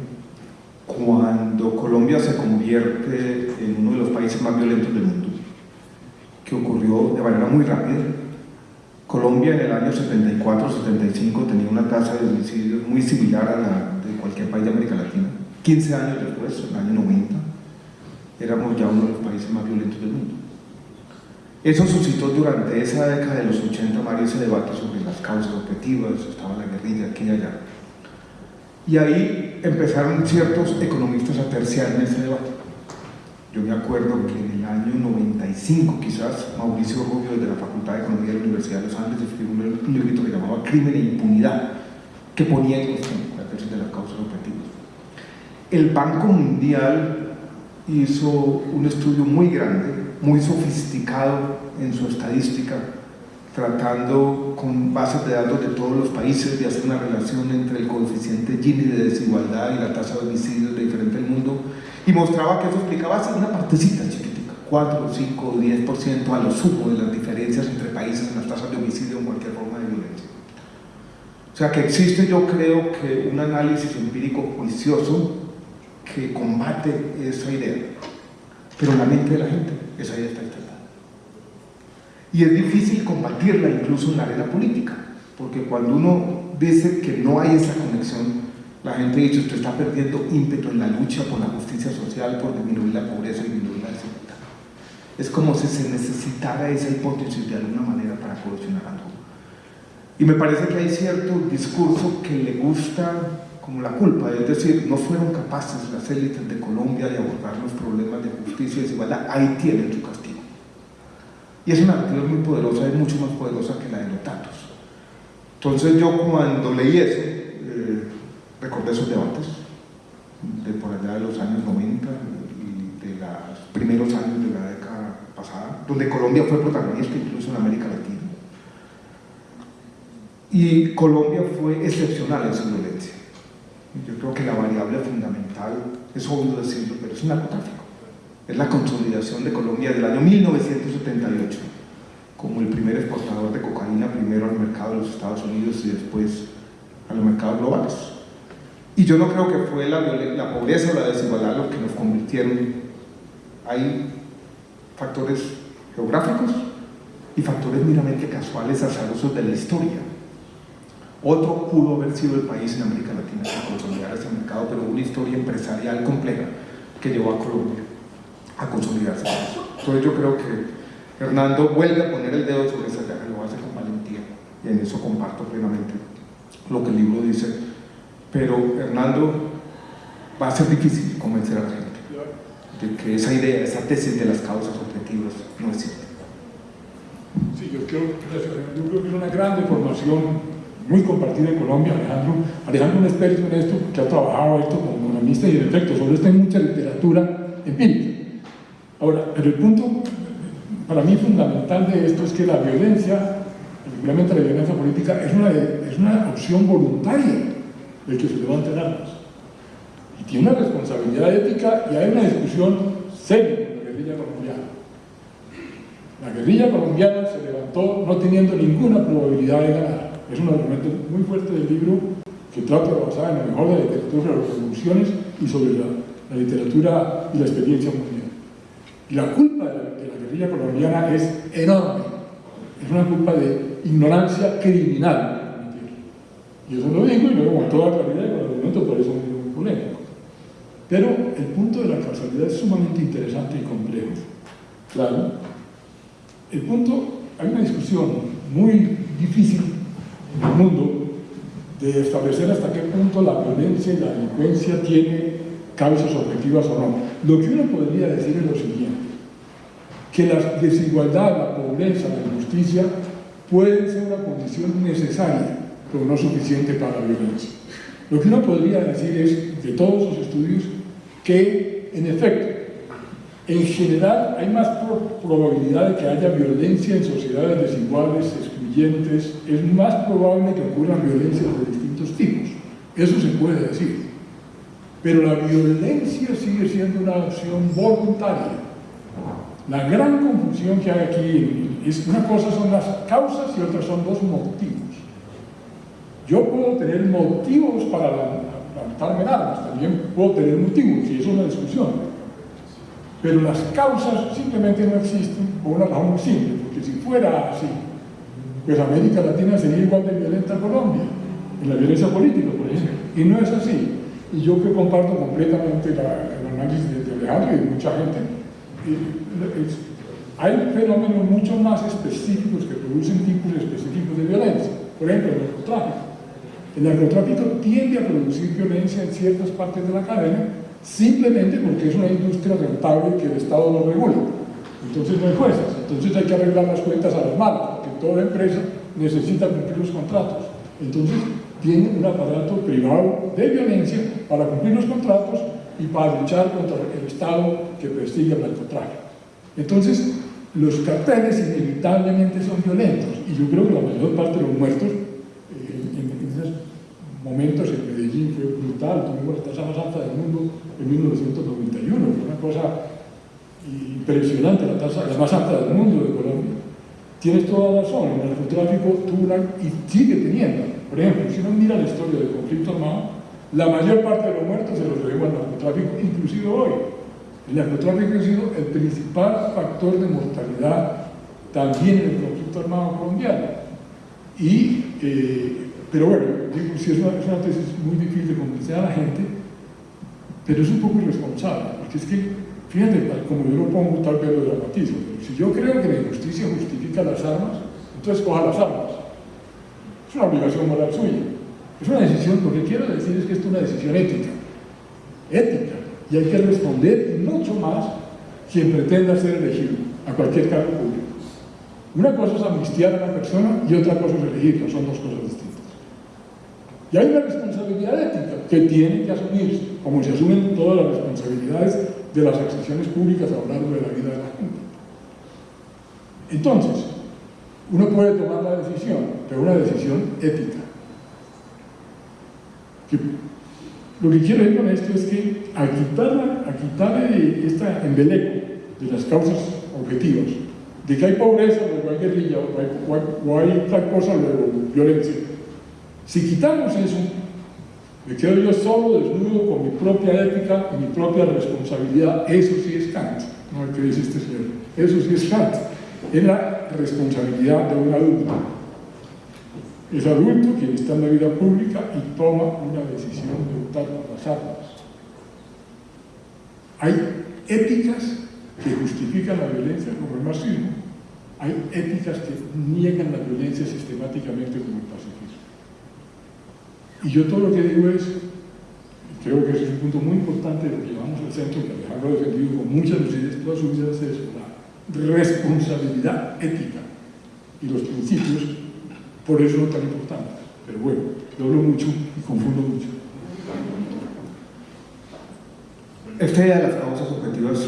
Cuando Colombia se convierte en uno de los países más violentos del mundo, que ocurrió de manera muy rápida. Colombia en el año 74-75 tenía una tasa de homicidios muy similar a la de cualquier país de América Latina. 15 años después, en el año 90, éramos ya uno de los países más violentos del mundo. Eso suscitó durante esa década de los 80, Mario, ese debate sobre las causas objetivas, estaba la guerrilla aquí y allá. Y ahí empezaron ciertos economistas a terciar en ese debate. Yo me acuerdo que en el año 95, quizás, Mauricio Rubio, desde la Facultad de Economía de la Universidad de los Andes, escribió un libro que llamaba Crimen e Impunidad, que ponía en cuestión la tesis de las causas objetivas. El Banco Mundial hizo un estudio muy grande, muy sofisticado en su estadística, tratando con bases de datos de todos los países de hacer una relación entre el coeficiente Gini de desigualdad y la tasa de homicidios de diferente mundo y mostraba que eso explicaba una partecita chiquitica, 4, 5 o 10% a lo sumo de las diferencias entre países en las tasas de homicidio o cualquier forma de violencia. O sea que existe yo creo que un análisis empírico juicioso que combate esa idea, pero la mente de la gente esa idea está instalada. Y es difícil combatirla incluso en la arena política, porque cuando uno dice que no hay esa conexión, la gente dice usted está perdiendo ímpetu en la lucha por la justicia social, por disminuir la pobreza y disminuir la desigualdad. Es como si se necesitara esa hipótesis de alguna manera para cohesionar algo. Y me parece que hay cierto discurso que le gusta como la culpa, es decir, no fueron capaces las élites de Colombia de abordar los problemas de justicia y desigualdad, ahí tienen su castigo. Y es una narrativa muy poderosa, es mucho más poderosa que la de los datos. Entonces yo cuando leí eso, eh, recordé esos debates de por allá de los años 90 y de los primeros años de la década pasada, donde Colombia fue protagonista incluso en América Latina. Y Colombia fue excepcional en su violencia. Yo creo que la variable fundamental, es obvio decirlo, pero es un narcotráfico es la consolidación de Colombia del año 1978 como el primer exportador de cocaína, primero al mercado de los Estados Unidos y después a los mercados globales. Y yo no creo que fue la, pobreza o la desigualdad lo que nos convirtieron. Hay factores geográficos y factores meramente casuales, azarosos de la historia. Otro pudo haber sido el país en América Latina que consolidara ese mercado, pero una historia empresarial compleja que llevó a Colombia a consolidarse. Entonces yo creo que Hernando vuelve a poner el dedo sobre esa llaga, lo hace con valentía y en eso comparto plenamente lo que el libro dice. Pero Hernando va a ser difícil convencer a la gente de que esa idea, esa tesis de las causas objetivas no es cierta. Sí, yo creo, yo creo que es una gran deformación muy compartida en Colombia. Alejandro, Alejandro es un experto en esto, que ha trabajado esto como economista y en efecto sobre esto hay mucha literatura empírica. Ahora, el punto para mí fundamental de esto es que la violencia, particularmente la violencia política, es una, es una opción voluntaria del que se levanta en armas. Y tiene una responsabilidad ética y hay una discusión seria con la guerrilla colombiana. La guerrilla colombiana se levantó no teniendo ninguna probabilidad de ganar. Es un argumento muy fuerte del libro que trata basar en lo mejor de la literatura sobre las revoluciones y sobre la, literatura y la experiencia mundial. Y la culpa de la, guerrilla colombiana es enorme. Es una culpa de ignorancia criminal. Y eso lo digo y luego con toda claridad y con argumentos por eso es muy polémico. Pero el punto de la causalidad es sumamente interesante y complejo. Claro, el punto, hay una discusión muy difícil mundo de establecer hasta qué punto la violencia y la delincuencia tiene causas objetivas o no. Lo que uno podría decir es lo siguiente, que la desigualdad, la pobreza, la injusticia pueden ser una condición necesaria, pero no suficiente para la violencia. Lo que uno podría decir es, de todos los estudios, que en efecto, en general hay más probabilidad de que haya violencia en sociedades desiguales, es más probable que ocurran violencias de distintos tipos. Eso se puede decir. Pero la violencia sigue siendo una opción voluntaria. La gran confusión que hay aquí es una cosa son las causas y otra son los motivos. Yo puedo tener motivos para levantarme en armas, también puedo tener motivos, y eso es una discusión. Pero las causas simplemente no existen por una razón muy simple, porque si fuera así, pues América Latina sería igual de violenta a Colombia, en la violencia política, por ejemplo. Y no es así. Y yo que comparto completamente la, el análisis de, Alejandro y de mucha gente, hay fenómenos mucho más específicos que producen tipos específicos de violencia. Por ejemplo, el narcotráfico. El narcotráfico tiende a producir violencia en ciertas partes de la cadena simplemente porque es una industria rentable que el Estado no regula. Entonces no hay jueces. Entonces hay que arreglar las cuentas a las porque toda empresa necesita cumplir los contratos. Entonces tiene un aparato privado de violencia para cumplir los contratos y para luchar contra el Estado que persigue el narcotráfico. Entonces, los carteles inevitablemente son violentos y yo creo que la mayor parte de los muertos eh, en, en, esos momentos en Medellín fue brutal, tuvimos la tasa más alta del mundo en 1991, fue una cosa impresionante, la tasa la más alta del mundo de Colombia. Tienes toda la razón, el narcotráfico tuvo una, y sigue teniendo. Por ejemplo, si uno mira la historia del conflicto armado, la mayor parte de los muertos se los debemos al narcotráfico, inclusive hoy. El narcotráfico ha sido el principal factor de mortalidad también en el conflicto armado colombiano. Y, eh, pero bueno, digo, si es una, es una tesis muy difícil de convencer a la gente, pero es un poco irresponsable, porque es que, fíjate, como yo lo pongo, tal vez lo dramatizo, si yo creo que la injusticia justifica las armas, entonces coja las armas. Es una obligación moral suya. Es una decisión, lo que quiero decir es que esto es una decisión ética. Ética y hay que responder mucho más quien pretenda ser elegido a cualquier cargo público. Una cosa es amnistiar a la persona y otra cosa es elegirla, son dos cosas distintas. Y hay una responsabilidad ética que tiene que asumirse, como se asumen todas las responsabilidades de las accesiones públicas a lo de la vida de la gente. Entonces, uno puede tomar la decisión, pero una decisión ética. Lo que quiero decir con esto es que a quitarle, a esta embeleco de las causas objetivas, de que hay pobreza, luego hay guerrilla, o hay, o tal cosa, luego violencia. Si quitamos eso, me quedo yo solo, desnudo, con mi propia ética y mi propia responsabilidad. Eso sí es Kant, no el que dice este señor. Eso sí es Kant. Es la responsabilidad de un adulto. Es adulto quien está en la vida pública y toma una decisión de optar por las armas. Hay éticas que justifican la violencia como el marxismo, hay éticas que niegan la violencia sistemáticamente como el pacifismo. Y yo todo lo que digo es, creo que ese es un punto muy importante de lo que llevamos al centro, que Alejandro ha defendido con muchas lucidez toda su vida, es responsabilidad ética y los principios por eso no tan importante. Pero bueno, yo hablo mucho y confundo mucho. Esta idea de las causas objetivas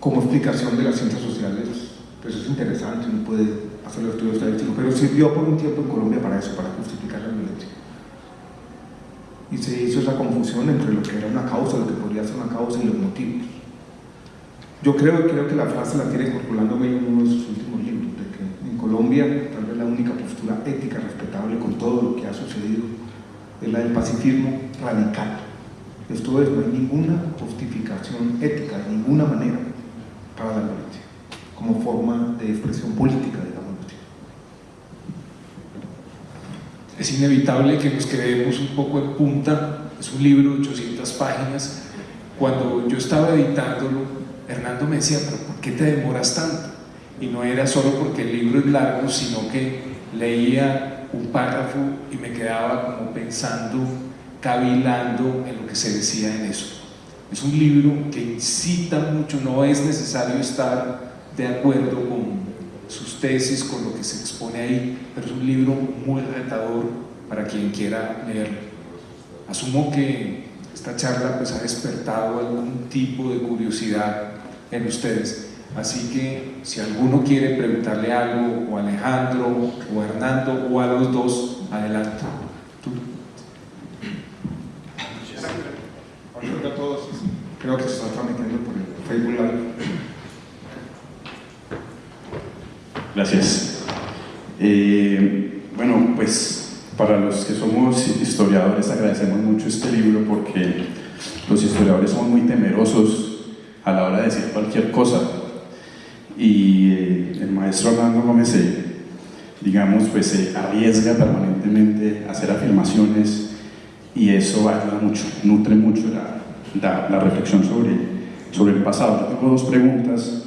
como explicación de las ciencias sociales, pues es interesante, uno puede hacer el estudio estadístico, pero sirvió por un tiempo en Colombia para eso, para justificar la violencia. Y se hizo esa confusión entre lo que era una causa, lo que podría ser una causa y los motivos. Yo creo, creo que la frase la tiene incorporándome en uno de sus últimos libros, de que en Colombia tal vez la única postura ética respetable con todo lo que ha sucedido es la del pacifismo radical. Esto es, no hay ninguna justificación ética de ninguna manera para la violencia, como forma de expresión política, digamos así. Es inevitable que nos quedemos un poco en punta, es un libro de 800 páginas. Cuando yo estaba editándolo, Hernando me decía, pero ¿por qué te demoras tanto? Y no era solo porque el libro es largo, sino que leía un párrafo y me quedaba como pensando, cavilando en lo que se decía en eso. Es un libro que incita mucho, no es necesario estar de acuerdo con sus tesis, con lo que se expone ahí, pero es un libro muy retador para quien quiera leerlo. Asumo que esta charla pues, ha despertado algún tipo de curiosidad en ustedes. Así que si alguno quiere preguntarle algo, o a Alejandro, o a Hernando, o a los dos, adelante. ¿Tú? a todos. Creo que se está transmitiendo por el Facebook Live. Gracias. Eh, bueno, pues para los que somos historiadores agradecemos mucho este libro porque los historiadores son muy temerosos a la hora de decir cualquier cosa y eh, el maestro Orlando Gómez se, digamos, pues se arriesga permanentemente a hacer afirmaciones y eso ayuda mucho, nutre mucho la, la, reflexión sobre, sobre el pasado. Yo tengo dos preguntas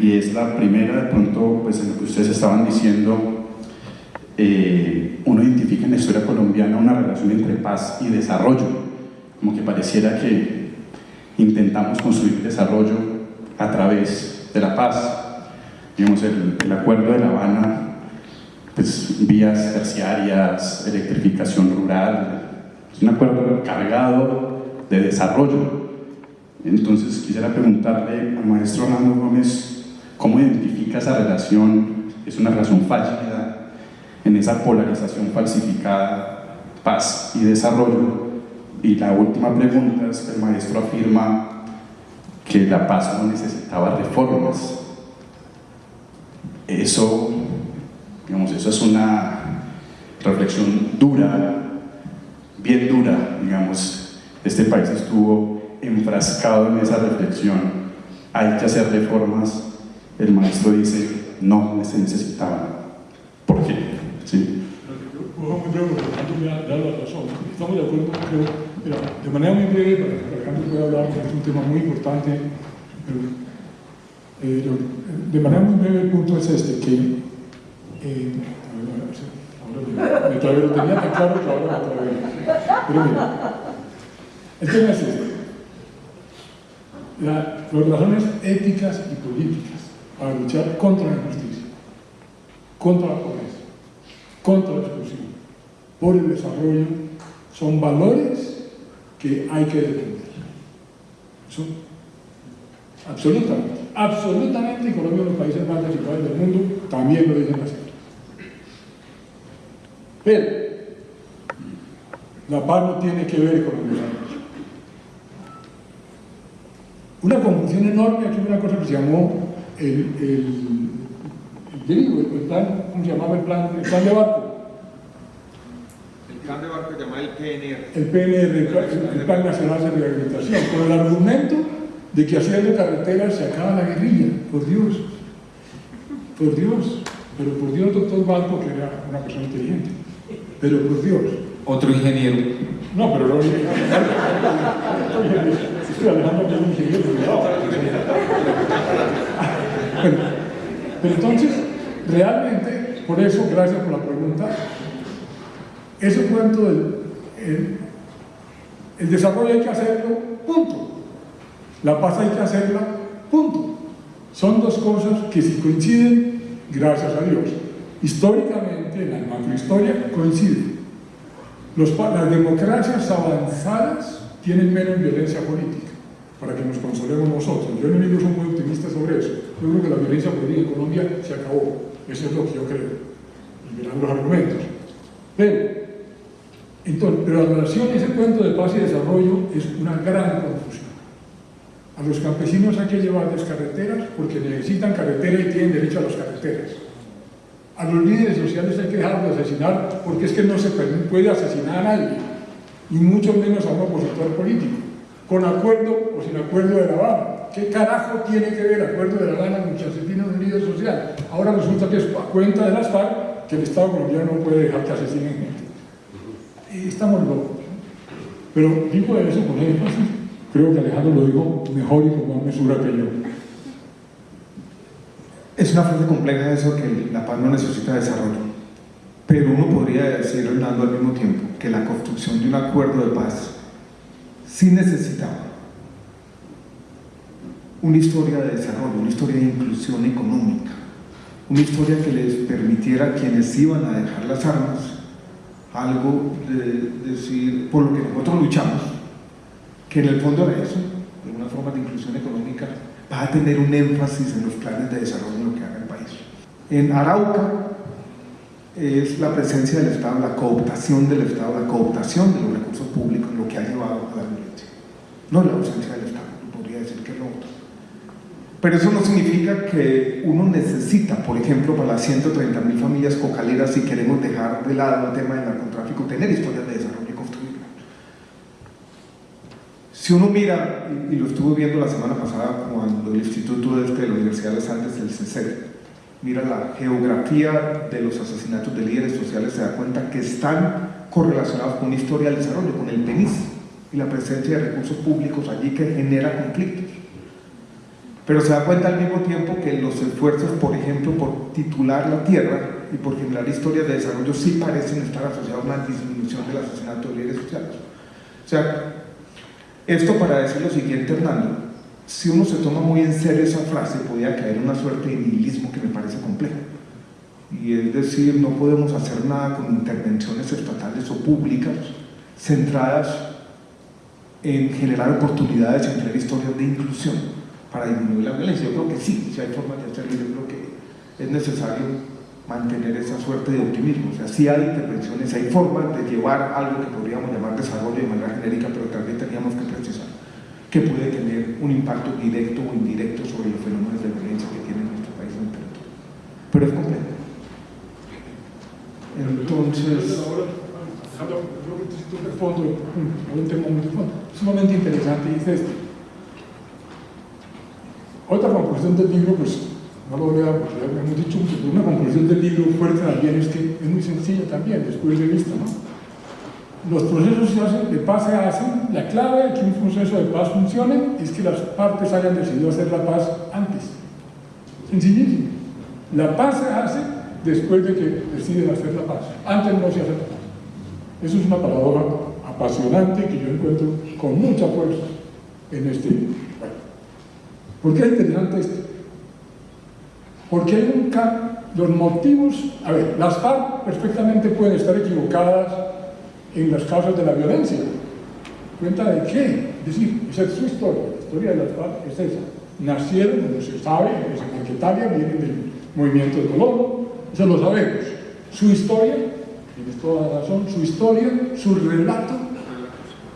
y es la primera, de pronto, pues en lo que ustedes estaban diciendo, eh, uno identifica en la historia colombiana una relación entre paz y desarrollo, como que pareciera que intentamos construir desarrollo a través de la paz. Digamos, el, acuerdo de La Habana, pues vías terciarias, electrificación rural, es un acuerdo cargado de desarrollo. Entonces quisiera preguntarle al maestro Orlando Gómez cómo identifica esa relación, es una relación fallida en esa polarización falsificada, paz y desarrollo. Y la última pregunta es que el maestro afirma que la paz no necesitaba reformas. Eso, digamos, eso es una reflexión dura bien dura, digamos, este país estuvo enfrascado en esa reflexión, hay que hacer reformas, el maestro dice, no se necesitaban. ¿Por qué? ¿Sí? Estamos de acuerdo, creo, de manera muy breve, para que Alejandro pueda hablar, porque es un tema muy importante, eh, de manera muy breve el punto es este, que eh, me todavía lo tenía tan claro que ahora me Pero mira, el tema es este. La, las razones éticas y políticas para luchar contra la injusticia, contra la pobreza, contra la exclusión, por el desarrollo, son valores que hay que defender. Son absolutamente, absolutamente, y Colombia es uno de los países más desiguales del mundo, también lo dicen así. Pero la paz no tiene que ver con los. Una confusión enorme, aquí una cosa que se llamó el, el, el, plan, ¿cómo se llamaba el plan? El plan de barco. El plan de barco el PNR. El PNR, el, el Plan Nacional de Rehabilitación, con el argumento de que haciendo carreteras se acaba la guerrilla, por Dios, por Dios, pero por Dios doctor Balco, que era una persona inteligente. Pero por Dios. Otro ingeniero. No, pero no Estoy hablando de un ingeniero. Pero, pero entonces, realmente, por eso, gracias por la pregunta, ese cuento del el, desarrollo hay que hacerlo, punto. La paz hay que hacerla, punto. Son dos cosas que si coinciden, gracias a Dios históricamente, en la macrohistoria, coincide. Los, las democracias avanzadas tienen menos violencia política, para que nos consolemos nosotros. Yo el libro soy muy optimista sobre eso. Yo creo que la violencia política en Colombia se acabó. Eso es lo que yo creo. Y verán los argumentos. Pero, entonces, pero la relación, ese cuento de paz y desarrollo es una gran confusión. A los campesinos hay que llevarles carreteras porque necesitan carretera y tienen derecho a las carreteras a los líderes sociales hay que dejarlos de asesinar porque es que no se puede asesinar a nadie, y mucho menos a un opositor político, con acuerdo o sin acuerdo de La Habana. ¿Qué carajo tiene que ver acuerdo de La Habana con que asesinen un líder social? Ahora resulta que es a cuenta de las FARC que el Estado colombiano no puede dejar que asesinen gente. Estamos locos. Pero digo eso por ejemplo, creo que Alejandro lo dijo mejor y con más mesura que yo. Es una frase compleja eso que la paz no necesita desarrollo. Pero uno podría decir, Hernando, al mismo tiempo, que la construcción de un acuerdo de paz sí necesitaba una historia de desarrollo, una historia de inclusión económica, una historia que les permitiera a quienes iban a dejar las armas algo de decir, por lo que nosotros luchamos, que en el fondo era eso, de una forma de inclusión económica va a tener un énfasis en los planes de desarrollo de lo que haga el país. En Arauca es la presencia del Estado, la cooptación del Estado, la cooptación de los recursos públicos lo que ha llevado a la violencia. No la ausencia del Estado, podría decir que es lo otro. Pero eso no significa que uno necesita, por ejemplo, para las 130.000 familias cocaleras, si queremos dejar de lado el tema del narcotráfico, tener historias de desarrollo y. Si uno mira, y lo estuve viendo la semana pasada cuando el Instituto este de la Universidad de los Andes, el CECER, mira la geografía de los asesinatos de líderes sociales, se da cuenta que están correlacionados con historia del desarrollo, con el PENIS y la presencia de recursos públicos allí que genera conflictos. Pero se da cuenta al mismo tiempo que los esfuerzos, por ejemplo, por titular la tierra y por generar historias de desarrollo sí parecen estar asociados a una disminución de líderes sociales. O sea, esto para decir lo siguiente, Hernando, si uno se toma muy en serio esa frase, podría caer en una suerte de nihilismo que me parece complejo. Y es decir, no podemos hacer nada con intervenciones estatales o públicas centradas en generar oportunidades y en crear historias de inclusión para disminuir la violencia. Yo creo que sí, si hay formas de hacerlo, yo creo que es necesario mantener esa suerte de optimismo. O sea, sí hay intervenciones, hay formas de llevar algo que podríamos llamar desarrollo de manera genérica, pero también teníamos que precisar que puede tener un impacto directo o indirecto sobre los fenómenos de violencia que tiene nuestro país en el territorio. Pero es complejo. Entonces... de fondo, un tema sumamente interesante, dice esto. Otra conclusión del libro, pues no lo voy a, pues ya hemos dicho, una conclusión del libro fuerte también es que es muy sencilla también, después de vista, ¿no? Los procesos de paz se hacen, la clave de que un proceso de paz funcione es que las partes hayan decidido hacer la paz antes. Sencillísimo. La paz se hace después de que deciden hacer la paz. Antes no se hace la paz. Eso es una paradoja apasionante que yo encuentro con mucha fuerza en este libro. ¿Por qué es interesante esto? Porque un los motivos, a ver, las FARC perfectamente pueden estar equivocadas en las causas de la violencia. ¿Cuenta de qué? Es decir, esa es su historia, la historia de las FARC es esa. Nacieron, como se sabe, en Maquetaria, vienen del movimiento de Colombo, eso lo sabemos. Su historia, tienes toda la razón, su historia, su relato,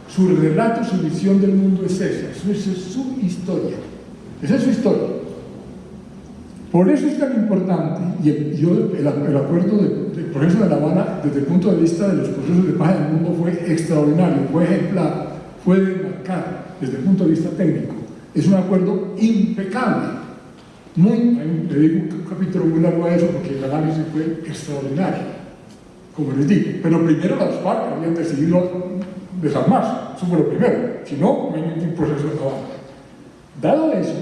su relato, su visión del mundo es esa, esa es su historia. Esa es su historia. Por eso es tan importante, y el, yo, el, acuerdo del progreso de La Habana, desde el punto de vista de los procesos de paz en el mundo, fue extraordinario, fue ejemplar, fue de marcar desde el punto de vista técnico. Es un acuerdo impecable. Muy, le digo un capítulo muy largo a eso porque el análisis fue extraordinario, como les digo. Pero primero las FARC habían decidido desarmarse, eso fue lo primero. Si no, no hay ningún proceso de La Dado eso,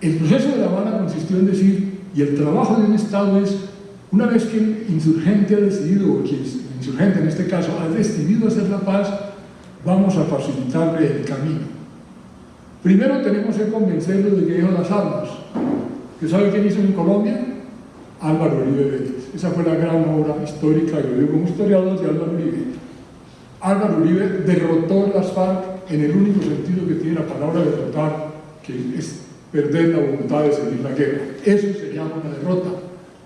el proceso de La Habana consistió en decir, y el trabajo de un Estado es, una vez que el insurgente ha decidido, o que el insurgente en este caso ha decidido hacer la paz, vamos a facilitarle el camino. Primero tenemos que convencerlo de que deje las armas. ¿Qué sabe quién hizo en Colombia? Álvaro Uribe Vélez. Esa fue la gran obra histórica, yo digo como historiador, de Álvaro Uribe. Álvaro Uribe derrotó las FARC en el único sentido que tiene la palabra derrotar, que es perder la voluntad de seguir la guerra. Eso se llama una derrota.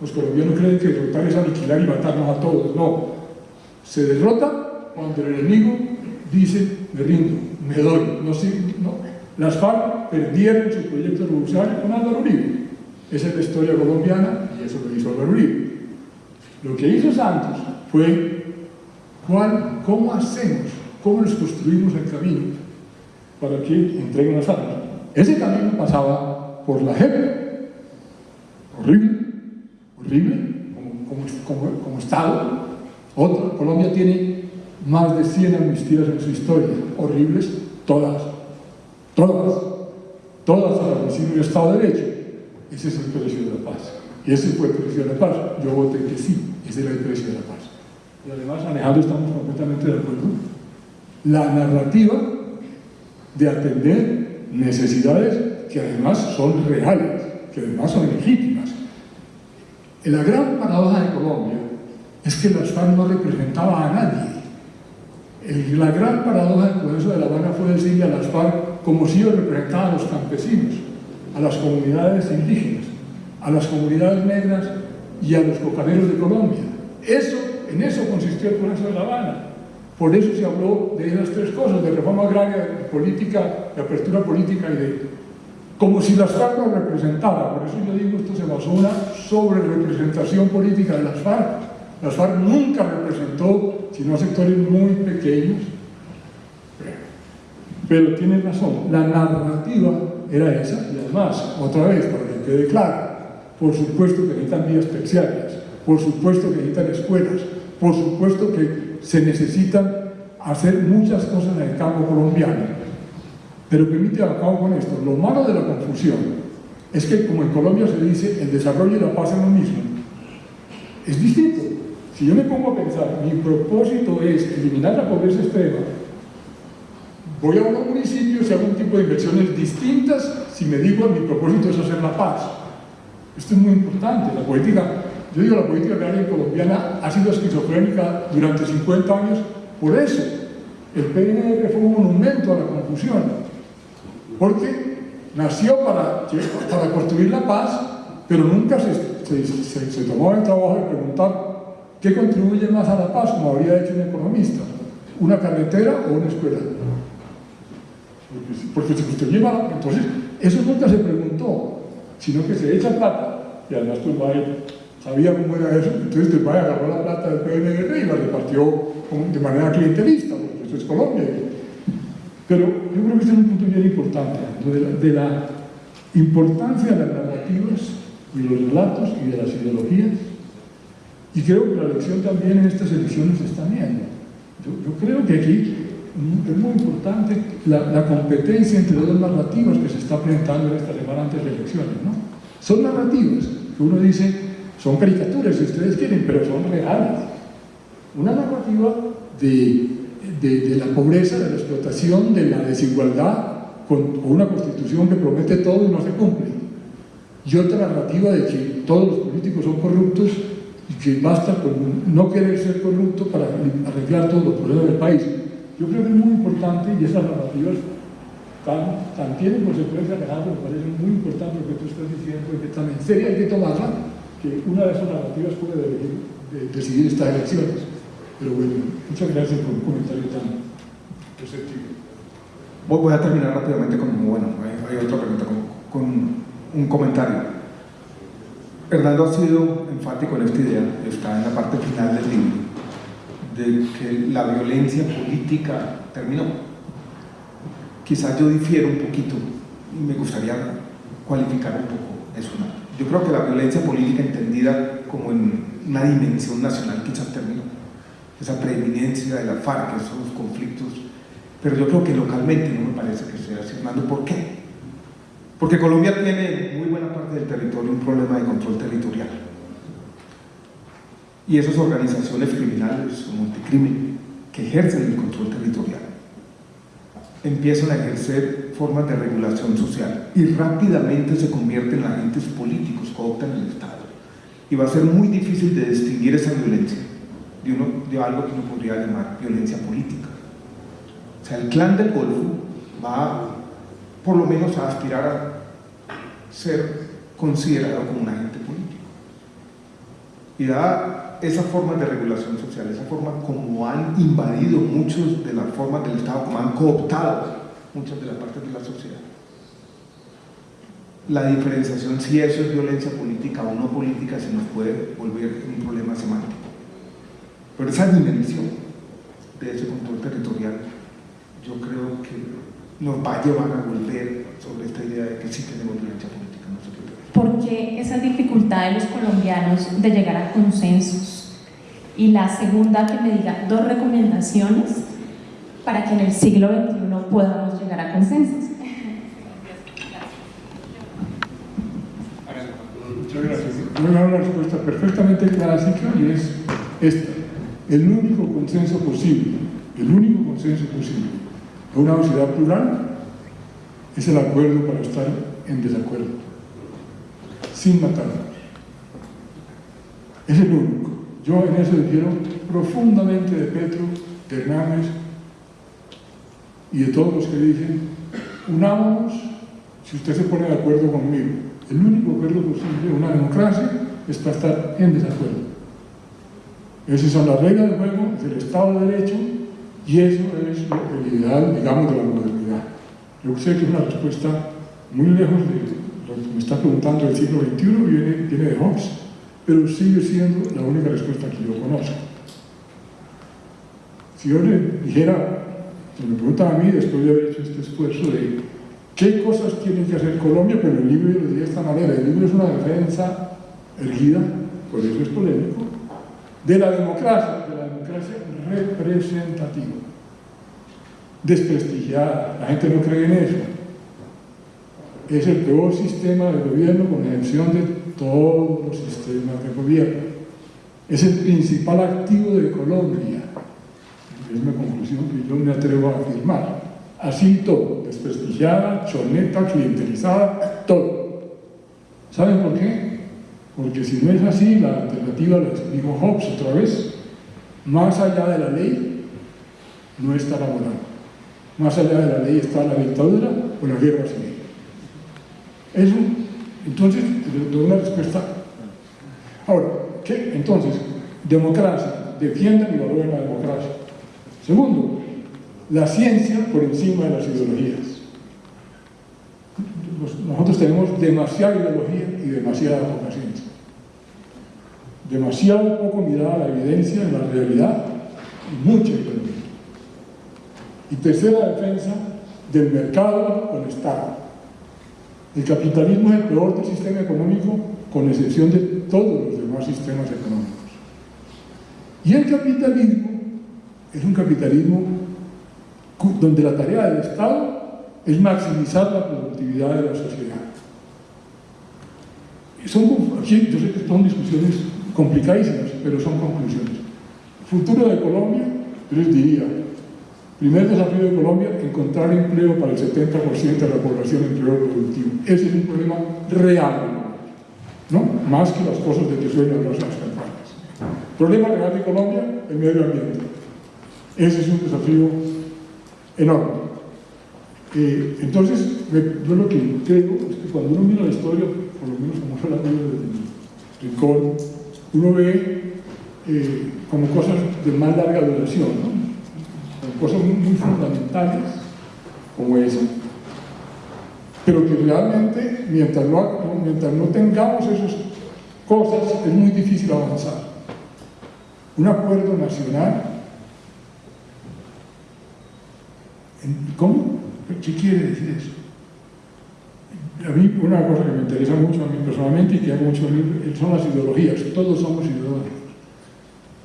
Los colombianos creen que derrotar es aniquilar y matarnos a todos. No. Se derrota cuando el enemigo dice, me rindo, me doy. No. Las FARC perdieron su proyecto revolucionario con Álvaro Uribe. Esa es la historia colombiana y eso lo hizo Álvaro Uribe. Lo que hizo Santos fue ¿cuál, cómo hacemos, cómo les construimos el camino para que entreguen las armas. Ese camino pasaba por la JEP, horrible, horrible, como, Estado. Otra, Colombia tiene más de 100 amnistías en su historia, horribles, todas, todas, todas a la de Estado de Derecho. Ese es el precio de la paz. Y ese fue el precio de la paz. Yo voté que sí, ese era el precio de la paz. Y además, Alejandro, estamos completamente de acuerdo. La narrativa de atender necesidades que además son reales, que además son legítimas. La gran paradoja de Colombia es que las FARC no representaba a nadie. la gran paradoja del proceso de La Habana fue decirle a las FARC como si ellos representaban a los campesinos, a las comunidades indígenas, a las comunidades negras y a los cocaneros de Colombia. Eso, en eso consistió el proceso de La Habana. Por eso se habló de esas tres cosas, de reforma agraria, de política, de apertura política y de como si las FARC lo representara. Por eso yo digo, esto se basó una sobre representación política de las FARC. Las FARC nunca representó, sino a sectores muy pequeños. Pero tiene razón, la narrativa era esa, y además, otra vez, para que quede claro, por supuesto que necesitan vías terciarias, por supuesto que necesitan escuelas, por supuesto que se necesitan hacer muchas cosas en el campo colombiano. Pero permite acabo con esto, lo malo de la confusión es que como en Colombia se dice, el desarrollo y la paz es lo mismo. Es distinto. Si yo me pongo a pensar, mi propósito es eliminar la pobreza extrema, voy a un municipio y hago un tipo de inversiones distintas si me digo mi propósito es hacer la paz. Esto es muy importante. La política, yo digo la política agraria colombiana ha sido esquizofrénica durante 50 años por eso. El PNR fue un monumento a la confusión. Porque nació para, para construir la paz, pero nunca se, se, se tomó el trabajo de preguntar ¿Qué contribuye más a la paz, como habría hecho un economista? ¿Una carretera o una escuela? Porque, si usted lleva, entonces, eso nunca se preguntó, sino que se echa plata, y además Turbay sabía cómo era eso, entonces Turbay agarró la plata del PNR y la repartió de manera clientelista, porque eso es Colombia. Pero yo creo que este es un punto bien importante, de la, de la importancia de las narrativas y los relatos y de las ideologías y creo que la lección también en estas elecciones se está viendo. Yo, creo que aquí es muy importante la, competencia entre dos narrativas que se está presentando en esta semana antes de elecciones. ¿no? Son narrativas que uno dice, son caricaturas si ustedes quieren, pero son reales. Una narrativa de, de, la pobreza, de la explotación, de la desigualdad, con, una constitución que promete todo y no se cumple. Y otra narrativa de que todos los políticos son corruptos y que basta con no querer ser corrupto para arreglar todos los problemas del país. Yo creo que es muy importante y esas narrativas tan, tan tienen consecuencias reales, me parece muy importante lo que tú estás diciendo y que también sería hay que tomarla, que una de esas narrativas puede decidir estas elecciones. Pero bueno, muchas gracias por un comentario tan receptivo. Voy a terminar rápidamente con, otra pregunta, con un comentario. Hernando ha sido enfático en esta idea, está en la parte final del libro, de que la violencia política terminó. Quizás yo difiero un poquito y me gustaría cualificar un poco eso. Yo creo que la violencia política entendida como en una dimensión nacional quizás terminó. Esa preeminencia de la FARC, esos conflictos. Pero yo creo que localmente no me parece que sea así. ¿por qué? Porque Colombia tiene muy buena parte del territorio un problema de control territorial. Y esas organizaciones criminales o multicrimen que ejercen el control territorial empiezan a ejercer formas de regulación social y rápidamente se convierten en agentes políticos, cooptan el Estado. Y va a ser muy difícil de distinguir esa violencia de, algo que uno podría llamar violencia política. O sea, el clan del Golfo va por lo menos a aspirar a ser considerado como un agente político. Y da esa forma de regulación social, esa forma como han invadido muchas de las formas del Estado, como han cooptado muchas de las partes de la sociedad. La diferenciación si eso es violencia política o no política se nos puede volver un problema semántico. Pero esa dimensión de ese control territorial yo creo que nos va a llevar a volver sobre esta idea de que sí tenemos violencia política. ¿Por qué esa dificultad de los colombianos de llegar a consensos? Y la segunda, que me diga dos recomendaciones para que en el siglo XXI podamos llegar a consensos. Muchas gracias. Voy a dar una respuesta perfectamente clásica y es esta. El único consenso posible, el único consenso posible una sociedad plural es el acuerdo para estar en desacuerdo, sin matarnos. Es el único. Yo en eso difiero profundamente de Petro, de Hernández y de todos los que dicen, unámonos si usted se pone de acuerdo conmigo. El único acuerdo posible en una democracia es para estar en desacuerdo. Esas son las reglas del juego, del Estado de Derecho y eso es el ideal, digamos, de la modernidad. Yo sé que es una respuesta muy lejos de me está preguntando del siglo XXI, viene, viene de Hobbes, pero sigue siendo la única respuesta que yo conozco. Si yo le dijera, si me preguntan a mí, después de haber hecho este esfuerzo de qué cosas tiene que hacer Colombia, pero el libro lo diría de esta manera, el libro es una defensa erguida, por eso es polémico, de la democracia, de la democracia representativa, desprestigiada, la gente no cree en eso. Es el peor sistema de gobierno con excepción de todos los sistemas de gobierno. Es el principal activo de Colombia. Es una conclusión que yo me atrevo a afirmar. Así todo, desprestigiada, choneta, clientelizada, todo. ¿Saben por qué? Porque si no es así, la alternativa, lo dijo Hobbes otra vez, más allá de la ley no está la moral. Más allá de la ley está la dictadura o la guerra civil. Eso, entonces, doy una respuesta. Ahora, ¿qué? Entonces, democracia, defiendan y valoren la democracia. Segundo, la ciencia por encima de las ideologías. Nosotros tenemos demasiada ideología y demasiada poca ciencia. Demasiado poco mirada a la evidencia en la realidad y mucha ideología. Y tercera defensa del mercado con Estado. El capitalismo es el peor del sistema económico con excepción de todos los demás sistemas económicos. Y el capitalismo es un capitalismo donde la tarea del Estado es maximizar la productividad de la sociedad. Son, yo sé que son discusiones complicadísimas, pero son conclusiones. Futuro de Colombia, yo les diría, primer desafío de Colombia, encontrar empleo para el 70% de la población empleo productivo. Ese es un problema real, ¿no? Más que las cosas de que suenan las campañas. Problema real de Colombia, el medio ambiente. Ese es un desafío enorme. Eh, entonces, yo lo que creo es que cuando uno mira la historia, por lo menos como veo desde mi rincón, uno ve eh, como cosas de más larga duración, ¿no? Cosas muy, fundamentales como esa. Pero que realmente, mientras no, mientras no tengamos esas cosas, es muy difícil avanzar. Un acuerdo nacional ¿Cómo? ¿Qué quiere decir eso? A mí una cosa que me interesa mucho a mí personalmente y que hago mucho son las ideologías. Todos somos ideológicos.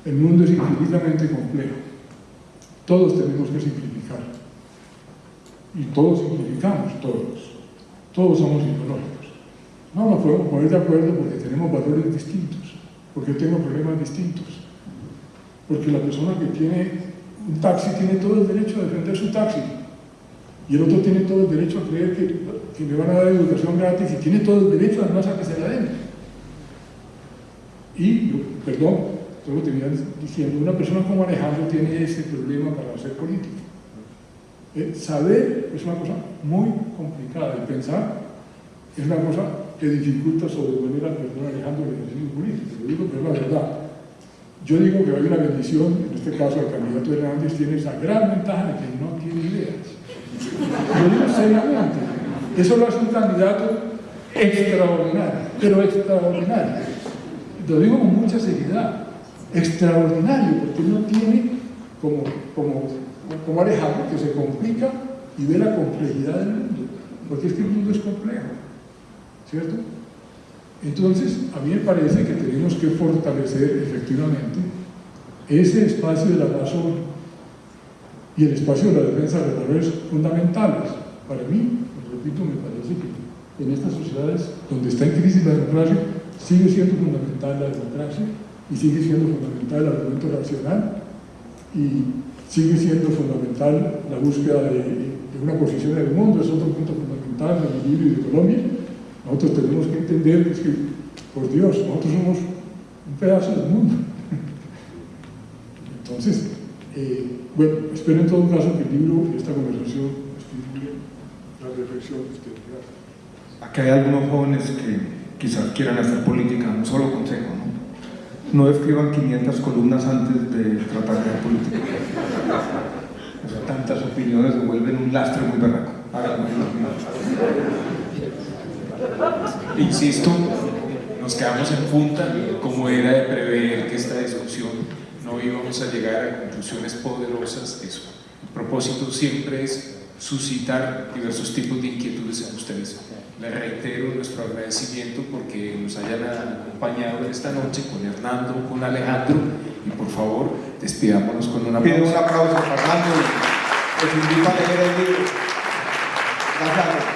El mundo es infinitamente complejo. Todos tenemos que simplificar. Y todos simplificamos, todos. Todos somos ideológicos. No nos podemos poner de acuerdo porque tenemos valores distintos, porque tengo problemas distintos. Porque la persona que tiene un taxi tiene todo el derecho a defender su taxi y el otro tiene todo el derecho a creer que, que van a dar educación gratis y tiene todo el derecho además a que se la den. Y, perdón, solo terminar diciendo, una persona como Alejandro tiene ese problema para hacer política. Eh, saber es una cosa muy complicada y pensar es una cosa que dificulta sobreponer al perdón Alejandro el ejercicio político. Lo digo, pero es la verdad. Yo digo que hay una bendición, en este caso el candidato Hernández tiene esa gran ventaja de que no tiene ideas. Lo digo seriamente. Eso lo hace un candidato extraordinario, pero extraordinario. Lo digo con mucha seriedad. Extraordinario, porque no tiene como, como, como que se complica y ve la complejidad del mundo. Porque es que el mundo es complejo. ¿Cierto? Entonces, a mí me parece que tenemos que fortalecer efectivamente ese espacio de la razón y el espacio de la defensa de valores fundamentales. Para mí, repito, me parece que en estas sociedades donde está en crisis la democracia, sigue siendo fundamental la democracia y sigue siendo fundamental el argumento racional y sigue siendo fundamental la búsqueda de, una posición en el mundo, es otro punto fundamental del equilibrio y de Colombia. Nosotros tenemos que entender que, por Dios, nosotros somos un pedazo del mundo. Entonces, eh, bueno, espero en todo caso que el libro y esta conversación estimule la reflexión de. Gracias. Aquí hay algunos jóvenes que quizás quieran hacer política, un solo consejo, ¿no? No escriban 500 columnas antes de tratar de hacer política. O sea, tantas opiniones se vuelven un lastre muy. Háganlo. Insisto, nos quedamos en punta, como era de prever que esta discusión no íbamos a llegar a conclusiones poderosas. Eso. El propósito siempre es suscitar diversos tipos de inquietudes en ustedes. Les reitero nuestro agradecimiento porque nos hayan acompañado esta noche con Hernando, con Alejandro y por favor despidámonos con una Pido un aplauso a Fernando les invito a leer el libro. Gracias.